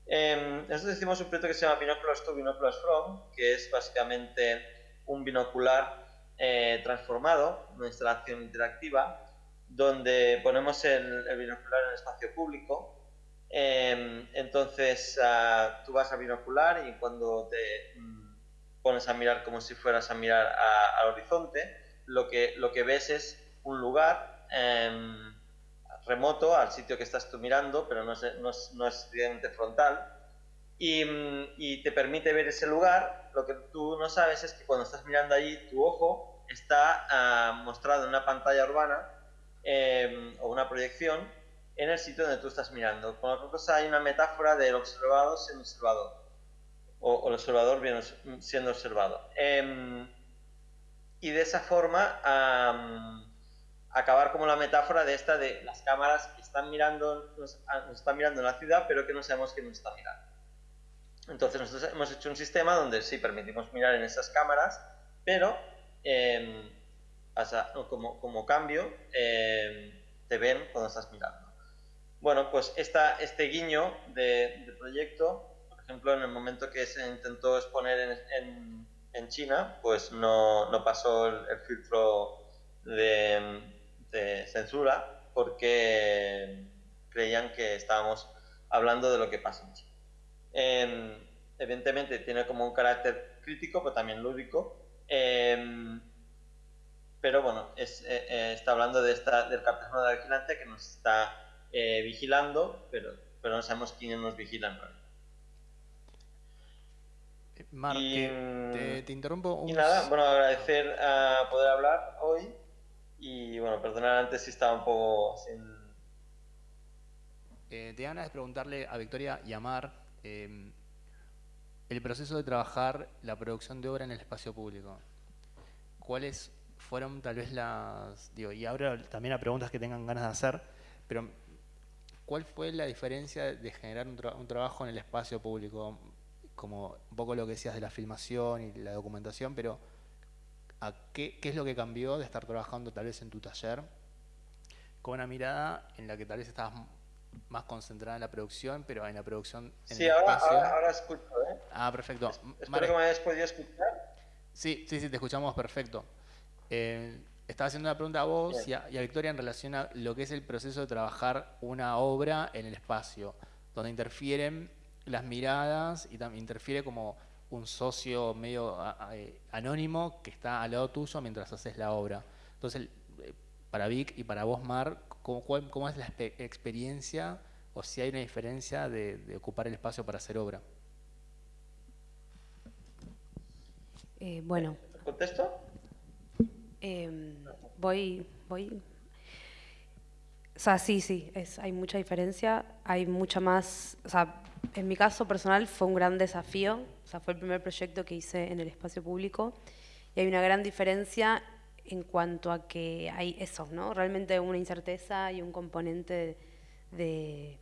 Eh, nosotros hicimos un proyecto que se llama Binoculars to Binoculars From, que es básicamente un binocular eh, transformado, una instalación interactiva, donde ponemos el, binocular en espacio público. Em, entonces ah, tú vas a binocular y cuando te mm, pones a mirar como si fueras a mirar al horizonte, lo que, lo que ves es un lugar em, remoto al sitio que estás tú mirando, pero no es, no es, no es frontal. Y, mm, y, te permite ver ese lugar. Lo que tú no sabes es que cuando estás mirando allí, tu ojo está ah, mostrado en una pantalla urbana em, o una proyección en el sitio donde tú estás mirando. Con otra cosa hay una metáfora del observado siendo observador o, el observador siendo observado. Y de esa forma acabar como la metáfora de esta de las cámaras que están mirando, nos, están mirando en la ciudad, pero que no sabemos que nos está mirando. Entonces nosotros hemos hecho un sistema donde sí permitimos mirar en esas cámaras, pero em, como, como, cambio em, te ven cuando estás mirando. Bueno, pues esta, este guiño de, proyecto, por ejemplo, en el momento que se intentó exponer en, en, China, pues no, no pasó el filtro de, censura porque creían que estábamos hablando de lo que pasa en evidentemente tiene como un carácter crítico, pero también lúdico. Em, pero bueno, eh, eh, está hablando de esta, del capitalismo de vigilante que nos está eh, vigilando, pero, pero no sabemos quiénes nos Mark, te, te, interrumpo un... Y nada, bueno, agradecer a poder hablar hoy y bueno, perdonar antes si estaba un poco sin... Eh, te ganas de preguntarle a Victoria y a Mar em, el proceso de trabajar la producción de obra en el espacio público. ¿Cuáles fueron tal vez las... Digo, y ahora también a preguntas que tengan ganas de hacer, pero ¿cuál fue la diferencia de generar un, un trabajo en el espacio público? Como un poco lo que decías de la filmación y la documentación, pero qué, es lo que cambió de estar trabajando tal vez en tu taller con una mirada en la que tal vez estabas más concentrada en la producción, pero en la producción en sí, ahora, Ahora, escucho, ¿eh? Ah, perfecto. espero que me hayas podido escuchar. Sí, sí, sí, te escuchamos perfecto. Eh, estaba haciendo una pregunta a vos y a, Victoria en relación a lo que es el proceso de trabajar una obra en el espacio, donde interfieren las miradas y también interfiere como un socio medio eh, anónimo que está al lado tuyo mientras haces la obra. Entonces, eh, para Vic y para vos, Mar, ¿cómo, cómo es la experiencia o si hay una diferencia de, ocupar el espacio para hacer obra? Eh, bueno. ¿Contesto? Em, voy, voy. O sea, sí, sí, es, hay mucha diferencia. Hay mucha más. O sea, en mi caso personal fue un gran desafío sea, fue el primer proyecto que hice en el espacio público y hay una gran diferencia en cuanto a que hay eso, ¿no? Realmente una incerteza y un componente de,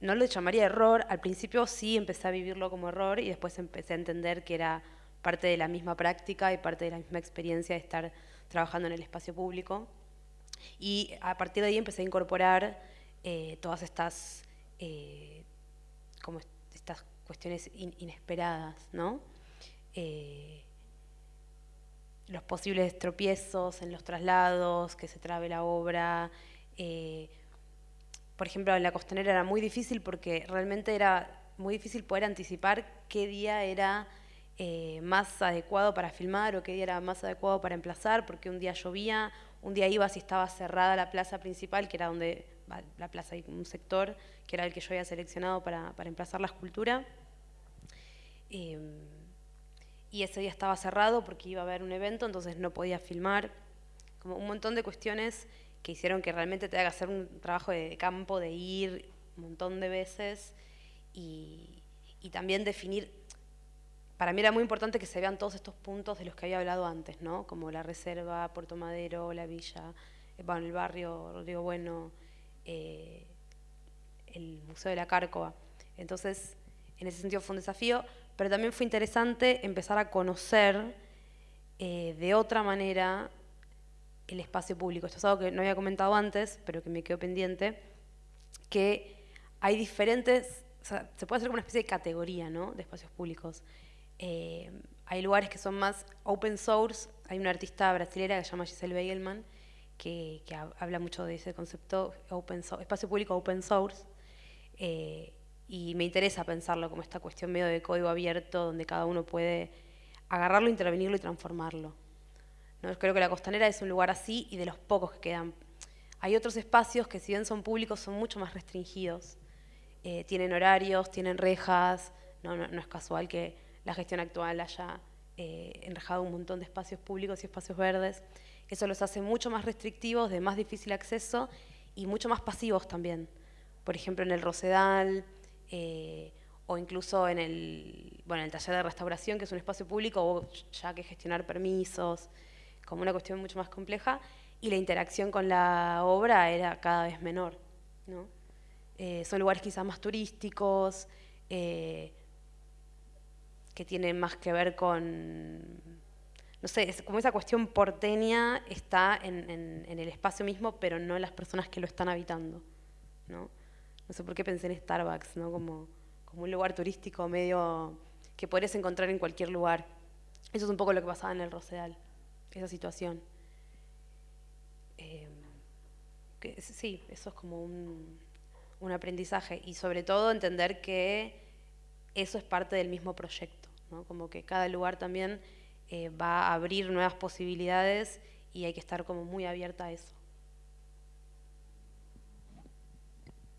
no lo llamaría error, al principio sí empecé a vivirlo como error y después empecé a entender que era parte de la misma práctica y parte de la misma experiencia de estar trabajando en el espacio público. Y a partir de ahí empecé a incorporar eh, todas estas, eh, como estas cuestiones inesperadas, ¿no? Eh, los posibles tropiezos en los traslados, que se trabe la obra. Por ejemplo, en la costanera era muy difícil porque realmente era muy difícil poder anticipar qué día era más adecuado para filmar o qué día era más adecuado para emplazar, porque un día llovía, un día iba si estaba cerrada la plaza principal, que era donde la plaza y un sector, que era el que yo había seleccionado para, para emplazar la escultura. Em, y ese día estaba cerrado porque iba a haber un evento, entonces no podía filmar. Como un montón de cuestiones que hicieron que realmente te haga hacer un trabajo de campo, de ir un montón de veces y, y también definir. Para mí era muy importante que se vean todos estos puntos de los que había hablado antes, ¿no? Como la reserva, Puerto Madero, la villa, eh, el barrio Rodrigo Bueno, eh, el Museo de la Cárcova. Entonces, en ese sentido fue un desafío, pero también fue interesante empezar a conocer eh, de otra manera el espacio público. Esto es algo que no había comentado antes, pero que me quedó pendiente, que hay diferentes, se puede hacer una especie de categoría ¿no? de espacios públicos. Eh, hay lugares que son más open source. Hay una artista brasilera que se llama Giselle Begelman, que, habla mucho de ese concepto, open espacio público open source. Eh, y me interesa pensarlo como esta cuestión medio de código abierto, donde cada uno puede agarrarlo, intervenirlo y transformarlo. ¿No? Creo que la costanera es un lugar así y de los pocos que quedan. Hay otros espacios que si bien son públicos son mucho más restringidos. Eh, tienen horarios, tienen rejas, no, no, es casual que la gestión actual haya eh, enrejado un montón de espacios públicos y espacios verdes. Eso los hace mucho más restrictivos, de más difícil acceso y mucho más pasivos también. Por ejemplo, en el Rosedal eh, o incluso en el, bueno, en el taller de restauración, que es un espacio público, o ya que gestionar permisos, como una cuestión mucho más compleja, y la interacción con la obra era cada vez menor. Eh, son lugares quizás más turísticos, eh, que tienen más que ver con, no sé, es como esa cuestión porteña está en, el espacio mismo, pero no en las personas que lo están habitando. ¿no? no sé por qué pensé en Starbucks, ¿no? como, como un lugar turístico medio que podrías encontrar en cualquier lugar. Eso es un poco lo que pasaba en el Rosedal, esa situación. Eh, sí, eso es como un, un aprendizaje y sobre todo entender que eso es parte del mismo proyecto, ¿no? como que cada lugar también eh, va a abrir nuevas posibilidades y hay que estar como muy abierta a eso.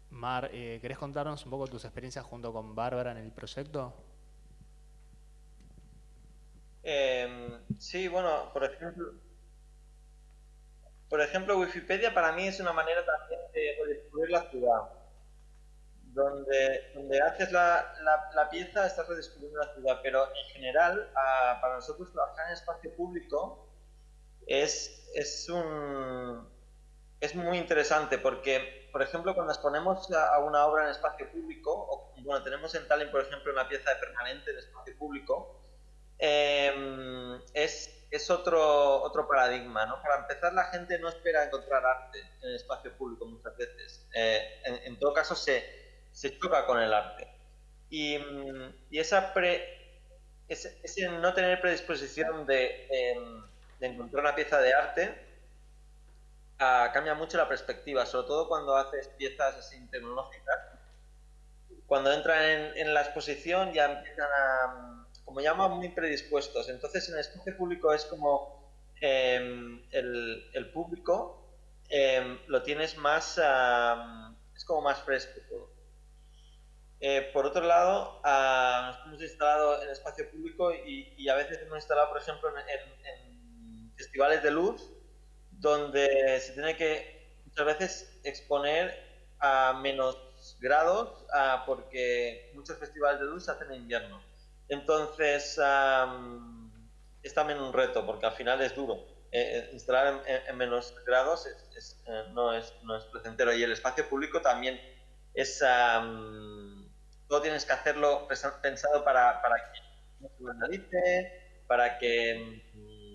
Mar, eh, ¿querés contarnos un poco tus experiencias junto con Bárbara en el proyecto? Em, sí, bueno, por ejemplo, por ejemplo, Wikipedia para mí es una manera también de redescubrir la ciudad. Donde, donde haces la, la, pieza estás redescubriendo la ciudad, pero en general, para nosotros trabajar en espacio público es, es, un, es muy interesante porque, por ejemplo, cuando exponemos a una obra en espacio público, o bueno, tenemos en Tallinn, por ejemplo, una pieza de permanente en espacio público, em, es es otro, otro paradigma. ¿no? Para empezar, la gente no espera encontrar arte en espacio público muchas veces. Eh, en, todo caso, se, se, choca con el arte. Y, y esa pre, ese, no tener predisposición de, de, encontrar una pieza de arte ah, cambia mucho la perspectiva, sobre todo cuando haces piezas así tecnológicas. Cuando entran en, en la exposición ya empiezan a como llama, muy predispuestos. Entonces, en el espacio público es como em, el, público em, lo tienes más, es como más fresco todo. Eh, por otro lado, nos hemos instalado en espacio público y, a veces hemos instalado, por ejemplo, en, festivales de luz, donde se tiene que muchas veces exponer a menos grados, porque muchos festivales de luz se hacen en invierno. Entonces, es también un reto, porque al final es duro. Eh, eh, instalar en, menos grados eh, no, es, no es placentero. Y el espacio público también es... todo tienes que hacerlo pensado para, para que no se vandalice, para que... Mm,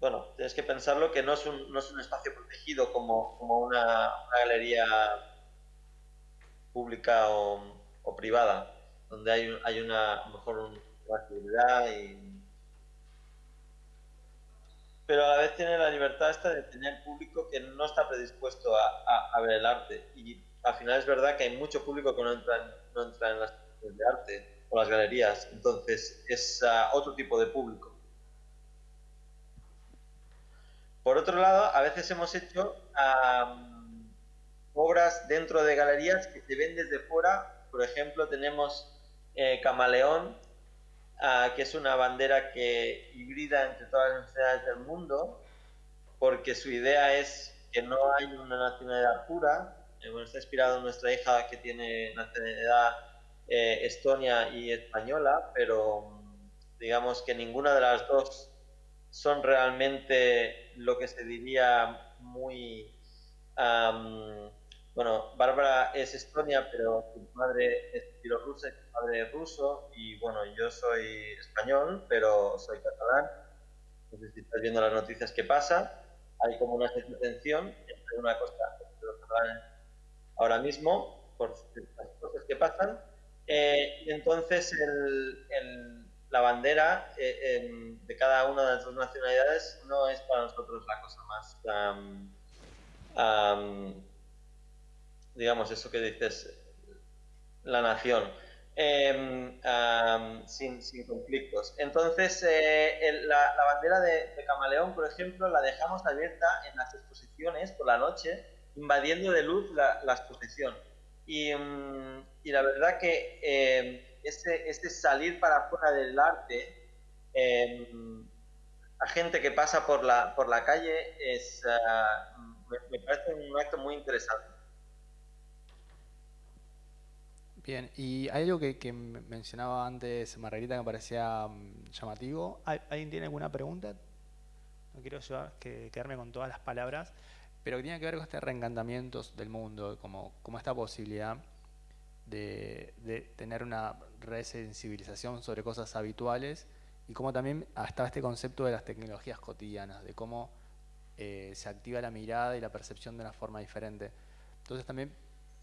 bueno, tienes que pensarlo que no es un, no es un espacio protegido como, como una, galería pública o, privada donde hay, hay una mejor una actividad y pero a la vez tiene la libertad esta de tener público que no está predispuesto a, a, ver el arte. Y al final es verdad que hay mucho público que no entra en, las de arte o las galerías entonces es ah, otro tipo de público por otro lado a veces hemos hecho obras dentro de galerías que se ven desde fuera por ejemplo tenemos eh, camaleón, ah, que es una bandera que hibrida entre todas las nacionalidades del mundo, porque su idea es que no hay una nacionalidad pura. Eh, bueno, está inspirado en nuestra hija que tiene nacionalidad eh, estonia y española, pero mm, digamos que ninguna de las dos son realmente lo que se diría muy bueno, Bárbara es estonia, pero su madre es bielorrusa su padre es ruso. Y bueno, yo soy español, pero soy catalán. Sé si estás viendo las noticias que pasa. Hay como una tensión entre una cosa y los catalanes ahora mismo por las cosas que pasan. Eh, entonces el, la bandera de cada una de las dos nacionalidades no es para nosotros la cosa más, digamos, eso que dices, la nación. Em, sin, conflictos. Entonces, eh, la, bandera de, Camaleón, por ejemplo, la dejamos abierta en las exposiciones por la noche, invadiendo de luz la, exposición. Y, mm, y, la verdad que eh, este, este, salir para afuera del arte, em, a gente que pasa por la, por la calle, es, ah, me parece un acto muy interesante. Bien, y hay algo que, mencionaba antes Margarita que me parecía mm, llamativo. ¿Alguien tiene alguna pregunta? No quiero que, quedarme con todas las palabras, pero que tiene que ver con este reencantamiento del mundo, como, como esta posibilidad de, tener una resensibilización sobre cosas habituales y como también hasta este concepto de las tecnologías cotidianas, de cómo eh, se activa la mirada y la percepción de una forma diferente. Entonces también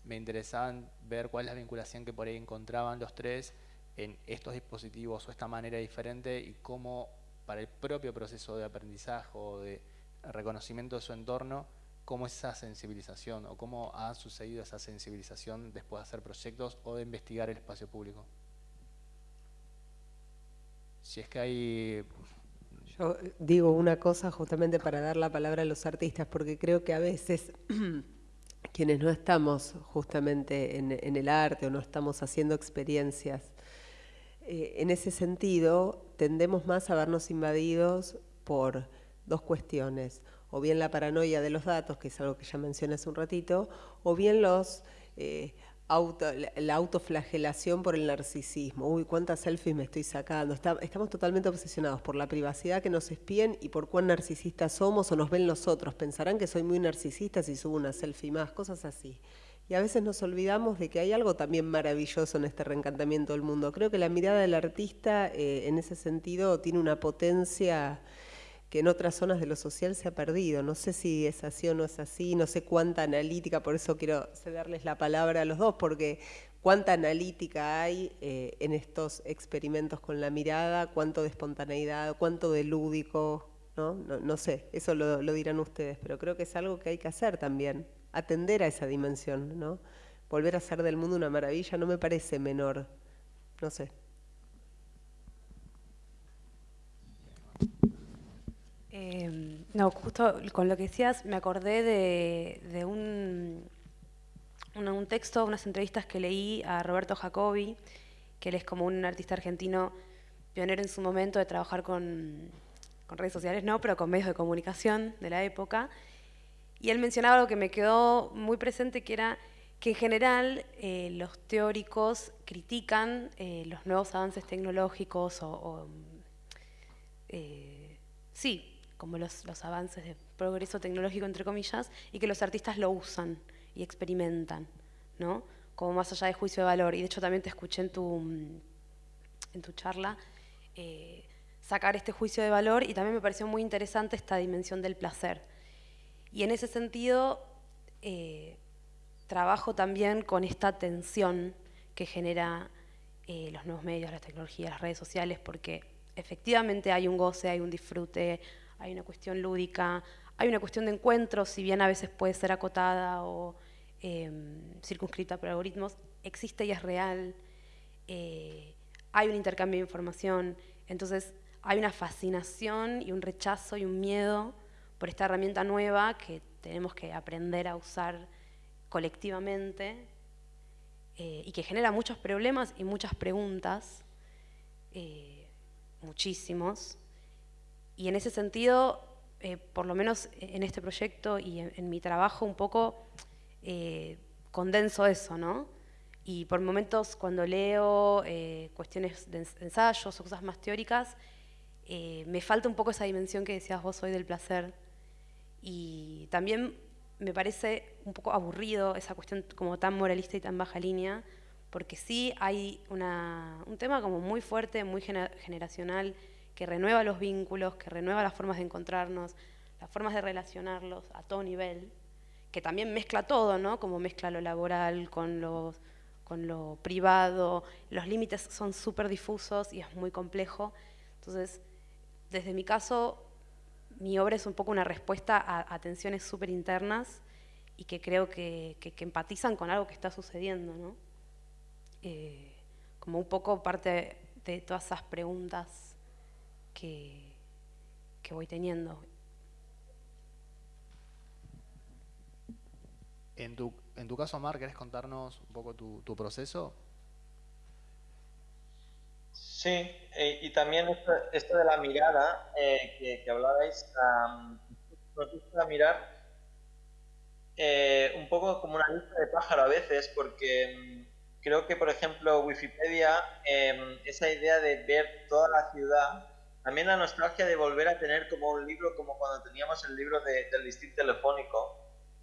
me interesaba ver cuál es la vinculación que por ahí encontraban los tres en estos dispositivos o esta manera diferente y cómo para el propio proceso de aprendizaje o de reconocimiento de su entorno, cómo es esa sensibilización o cómo ha sucedido esa sensibilización después de hacer proyectos o de investigar el espacio público. Si es que hay... Yo digo una cosa justamente para dar la palabra a los artistas, porque creo que a veces quienes no estamos justamente en, el arte o no estamos haciendo experiencias, eh, en ese sentido tendemos más a vernos invadidos por dos cuestiones, o bien la paranoia de los datos, que es algo que ya mencioné hace un ratito, o bien los eh, la autoflagelación por el narcisismo. Uy, cuántas selfies me estoy sacando. estamos totalmente obsesionados por la privacidad que nos espíen y por cuán narcisistas somos o nos ven los otros. Pensarán que soy muy narcisista si subo una selfie más, cosas así. Y a veces nos olvidamos de que hay algo también maravilloso en este reencantamiento del mundo. Creo que la mirada del artista eh, en ese sentido tiene una potencia que en otras zonas de lo social se ha perdido. No sé si es así o no es así, no sé cuánta analítica, por eso quiero cederles la palabra a los dos, porque cuánta analítica hay eh, en estos experimentos con la mirada, cuánto de espontaneidad, cuánto de lúdico, ¿no? No, sé, eso lo, lo, dirán ustedes, pero creo que es algo que hay que hacer también, atender a esa dimensión, ¿no? Volver a hacer del mundo una maravilla no me parece menor, no sé. Em, no, justo con lo que decías me acordé de, un, un, texto, unas entrevistas que leí a Roberto Jacobi, que él es como un artista argentino pionero en su momento de trabajar con, redes sociales, no, pero con medios de comunicación de la época. Y él mencionaba algo que me quedó muy presente, que era que en general eh, los teóricos critican eh, los nuevos avances tecnológicos o, eh, sí, como los, avances de progreso tecnológico, entre comillas, y que los artistas lo usan y experimentan, ¿no? Como más allá de juicio de valor. Y de hecho también te escuché en tu, en tu charla eh, sacar este juicio de valor y también me pareció muy interesante esta dimensión del placer. Y en ese sentido, eh, trabajo también con esta tensión que genera eh, los nuevos medios, las tecnologías, las redes sociales, porque efectivamente hay un goce, hay un disfrute, hay una cuestión lúdica, hay una cuestión de encuentro, si bien a veces puede ser acotada o em, circunscrita por algoritmos, existe y es real, eh, hay un intercambio de información, entonces hay una fascinación y un rechazo y un miedo por esta herramienta nueva que tenemos que aprender a usar colectivamente eh, y que genera muchos problemas y muchas preguntas, eh, muchísimos, y en ese sentido, eh, por lo menos en este proyecto y en, mi trabajo, un poco eh, condenso eso, ¿no? Y por momentos cuando leo eh, cuestiones de ensayos o cosas más teóricas, me falta un poco esa dimensión que decías vos hoy del placer. Y también me parece un poco aburrido esa cuestión como tan moralista y tan baja línea, porque sí hay un tema como muy fuerte, muy generacional, que renueva los vínculos, que renueva las formas de encontrarnos, las formas de relacionarlos a todo nivel, que también mezcla todo, ¿no? Como mezcla lo laboral con lo, con lo privado, los límites son súper difusos y es muy complejo. Entonces, desde mi caso, mi obra es un poco una respuesta a, tensiones súper internas y que creo que, empatizan con algo que está sucediendo, ¿no? Eh, como un poco parte de todas esas preguntas que, que voy teniendo. En tu, en tu caso, Mar, ¿querés contarnos un poco tu, tu proceso? Sí, eh, y también esto, de la mirada eh, que, que, hablabais, nos gusta mirar eh, un poco como una lista de pájaro a veces, porque mm, creo que, por ejemplo, Wikipedia, em, esa idea de ver toda la ciudad, también la nostalgia de volver a tener como un libro, como cuando teníamos el libro del listín telefónico,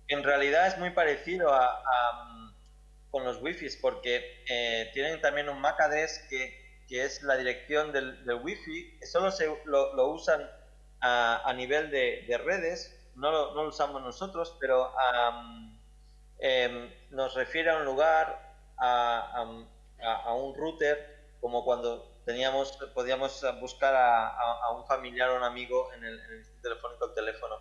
en realidad es muy parecido a, mm, con los wifis, porque tienen también un MAC address que que es la dirección del, del Wi-Fi, solo se, lo, usan a, nivel de, redes, no lo, usamos nosotros, pero em, nos refiere a un lugar, a, a, un router, como cuando teníamos, podíamos buscar a, un familiar o un amigo en el, en el telefónico el teléfono.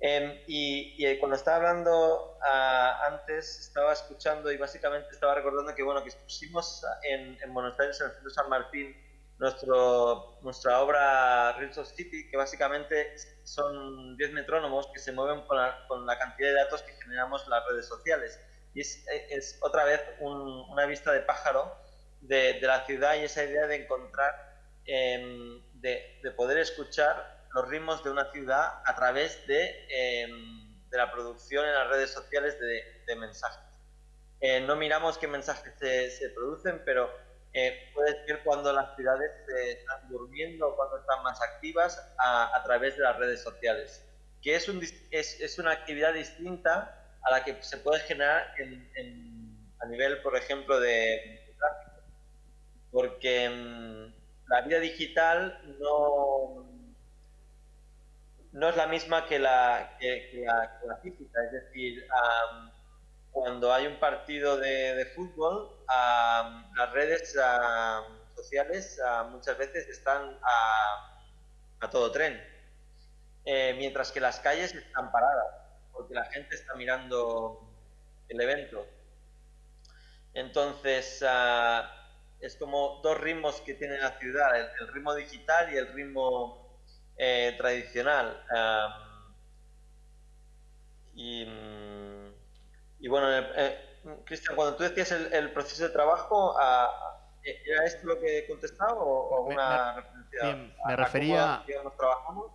Em, y, cuando estaba hablando ah, antes, estaba escuchando y básicamente estaba recordando que, bueno, que pusimos en, Buenos Aires, en el Centro San Martín, nuestro, nuestra obra Reels of City, que básicamente son 10 metrónomos que se mueven con la, con la, cantidad de datos que generamos en las redes sociales. Y es, es otra vez una vista de pájaro de, la ciudad y esa idea de encontrar, em, de, de poder escuchar los ritmos de una ciudad a través de, em, de la producción en las redes sociales de, mensajes. Eh, no miramos qué mensajes se, producen, pero eh, puedes ver cuando las ciudades están durmiendo o cuando están más activas a, través de las redes sociales, que es, un, es, es, una actividad distinta a la que se puede generar en, a nivel, por ejemplo, de. Porque em, la vida digital no, no es la misma que la, que, la, física. Es decir, cuando hay un partido de, fútbol, las redes sociales muchas veces están a, todo tren, eh, mientras que las calles están paradas, porque la gente está mirando el evento. Entonces, ah, es como dos ritmos que tiene la ciudad, el ritmo digital y el ritmo eh, tradicional. y, y, bueno, eh, Cristian, cuando tú decías el, proceso de trabajo, ¿era esto lo que he contestado o, alguna referencia me refería, trabajamos?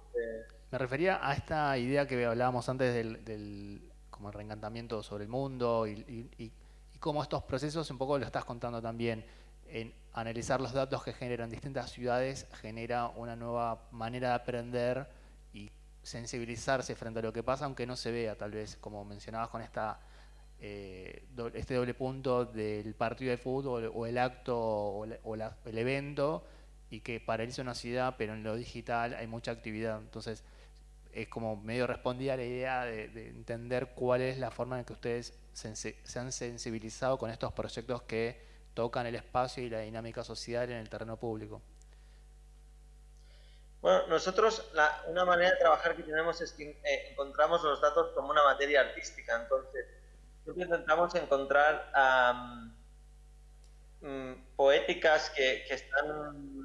Me refería a esta idea que hablábamos antes del, del como el reencantamiento sobre el mundo y, y, y, cómo estos procesos un poco lo estás contando también en analizar los datos que generan distintas ciudades genera una nueva manera de aprender y sensibilizarse frente a lo que pasa, aunque no se vea, tal vez, como mencionabas con esta eh, este doble punto del partido de fútbol o el acto o, el evento y que paraliza una ciudad, pero en lo digital hay mucha actividad. Entonces, es como medio respondía a la idea de, entender cuál es la forma en que ustedes se han sensibilizado con estos proyectos que tocan el espacio y la dinámica social en el terreno público? Bueno, nosotros una manera de trabajar que tenemos es que eh, encontramos los datos como una materia artística, entonces siempre intentamos encontrar mm, poéticas que, están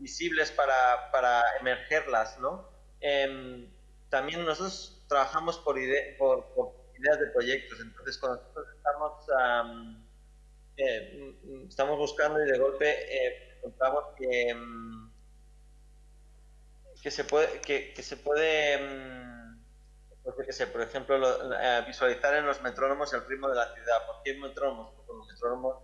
visibles para, para emergerlas, ¿no? Em, también nosotros trabajamos por, por, ideas de proyectos, entonces cuando nosotros estamos eh, mm, estamos buscando y de golpe eh, encontramos que, mm, que se puede, que, se puede mm, pues por ejemplo, eh, visualizar en los metrónomos el ritmo de la ciudad. ¿Por qué metrónomos? Porque los metrónomos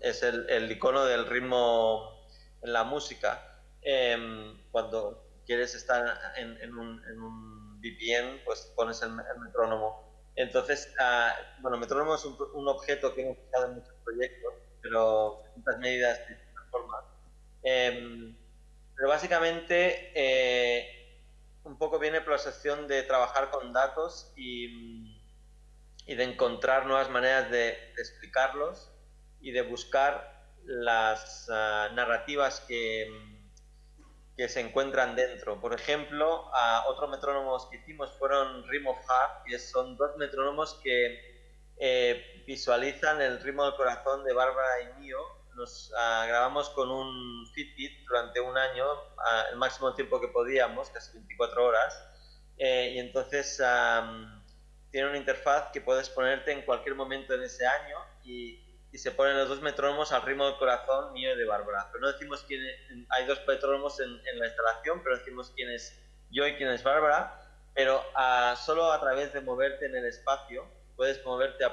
es el, el, icono del ritmo en la música. Em, cuando quieres estar en, en, un, en un VPN, pues pones el, el metrónomo. Entonces, uh, bueno, metrónomo es un, objeto que hemos usado en muchos proyectos, pero distintas medidas, de distintas formas. Em, pero básicamente, eh, un poco viene por la sección de trabajar con datos y, y de encontrar nuevas maneras de, explicarlos y de buscar las ah, narrativas que, que se encuentran dentro. Por ejemplo, a otros metrónomos que hicimos fueron Rim of Heart, que son dos metrónomos que eh, visualizan el ritmo del corazón de Bárbara y mío. Nos ah, grabamos con un Fitbit durante un año, ah, el máximo tiempo que podíamos, casi 24 horas. Eh, y entonces tiene una interfaz que puedes ponerte en cualquier momento en ese año y, y se ponen los dos metrónomos al ritmo del corazón mío y de Bárbara. Pero no decimos quién hay dos metrónomos en, en, la instalación, pero decimos quién es yo y quién es Bárbara. Pero uh, solo a través de moverte en el espacio puedes moverte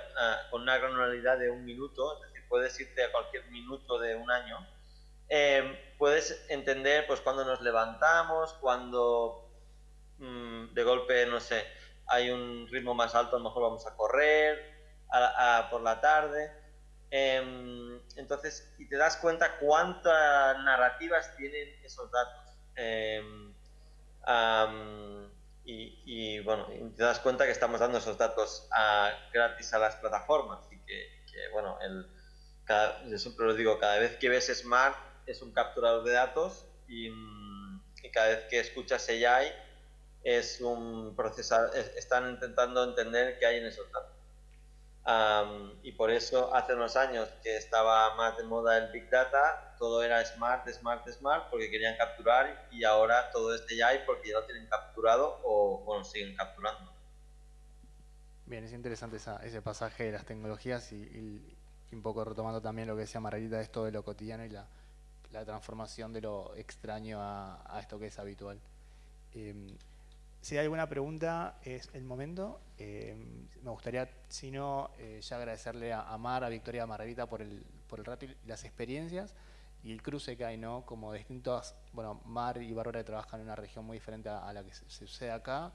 con una granularidad de un minuto, es decir, puedes irte a cualquier minuto de un año. Eh, puedes entender pues cuando nos levantamos, cuando mmm, de golpe, no sé, hay un ritmo más alto, a lo mejor vamos a correr a, a, por la tarde. Eh, entonces, y te das cuenta cuántas narrativas tienen esos datos. Um, y, bueno, te das cuenta que estamos dando esos datos a, gratis a las plataformas y que, bueno, el, cada, yo siempre lo digo, cada vez que ves Smart es un capturador de datos y, y cada vez que escuchas AI es un procesador, están intentando entender qué hay en esos datos. Um, y por eso hace unos años que estaba más de moda el Big Data, todo era smart, smart, smart, porque querían capturar y ahora todo este ya hay porque ya lo tienen capturado o bueno, siguen capturando. Bien, es interesante esa, ese pasaje de las tecnologías y, un poco retomando también lo que decía Margarita, esto de lo cotidiano y la, transformación de lo extraño a, esto que es habitual. Eh, si hay alguna pregunta, es el momento. Eh, me gustaría, si no, eh, ya agradecerle a, Mar, a Victoria, a Margarita por el, por el rato y las experiencias y el cruce que hay, ¿no? Como distintos, bueno, Mar y Bárbara trabajan en una región muy diferente a, la que se, sucede acá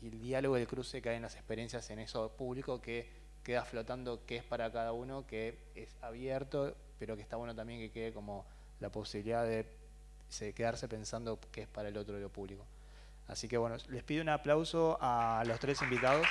y el diálogo y el cruce que hay en las experiencias en eso público que queda flotando qué es para cada uno, que es abierto, pero que está bueno también que quede como la posibilidad de, de quedarse pensando qué es para el otro de lo público. Así que bueno, les pido un aplauso a los tres invitados.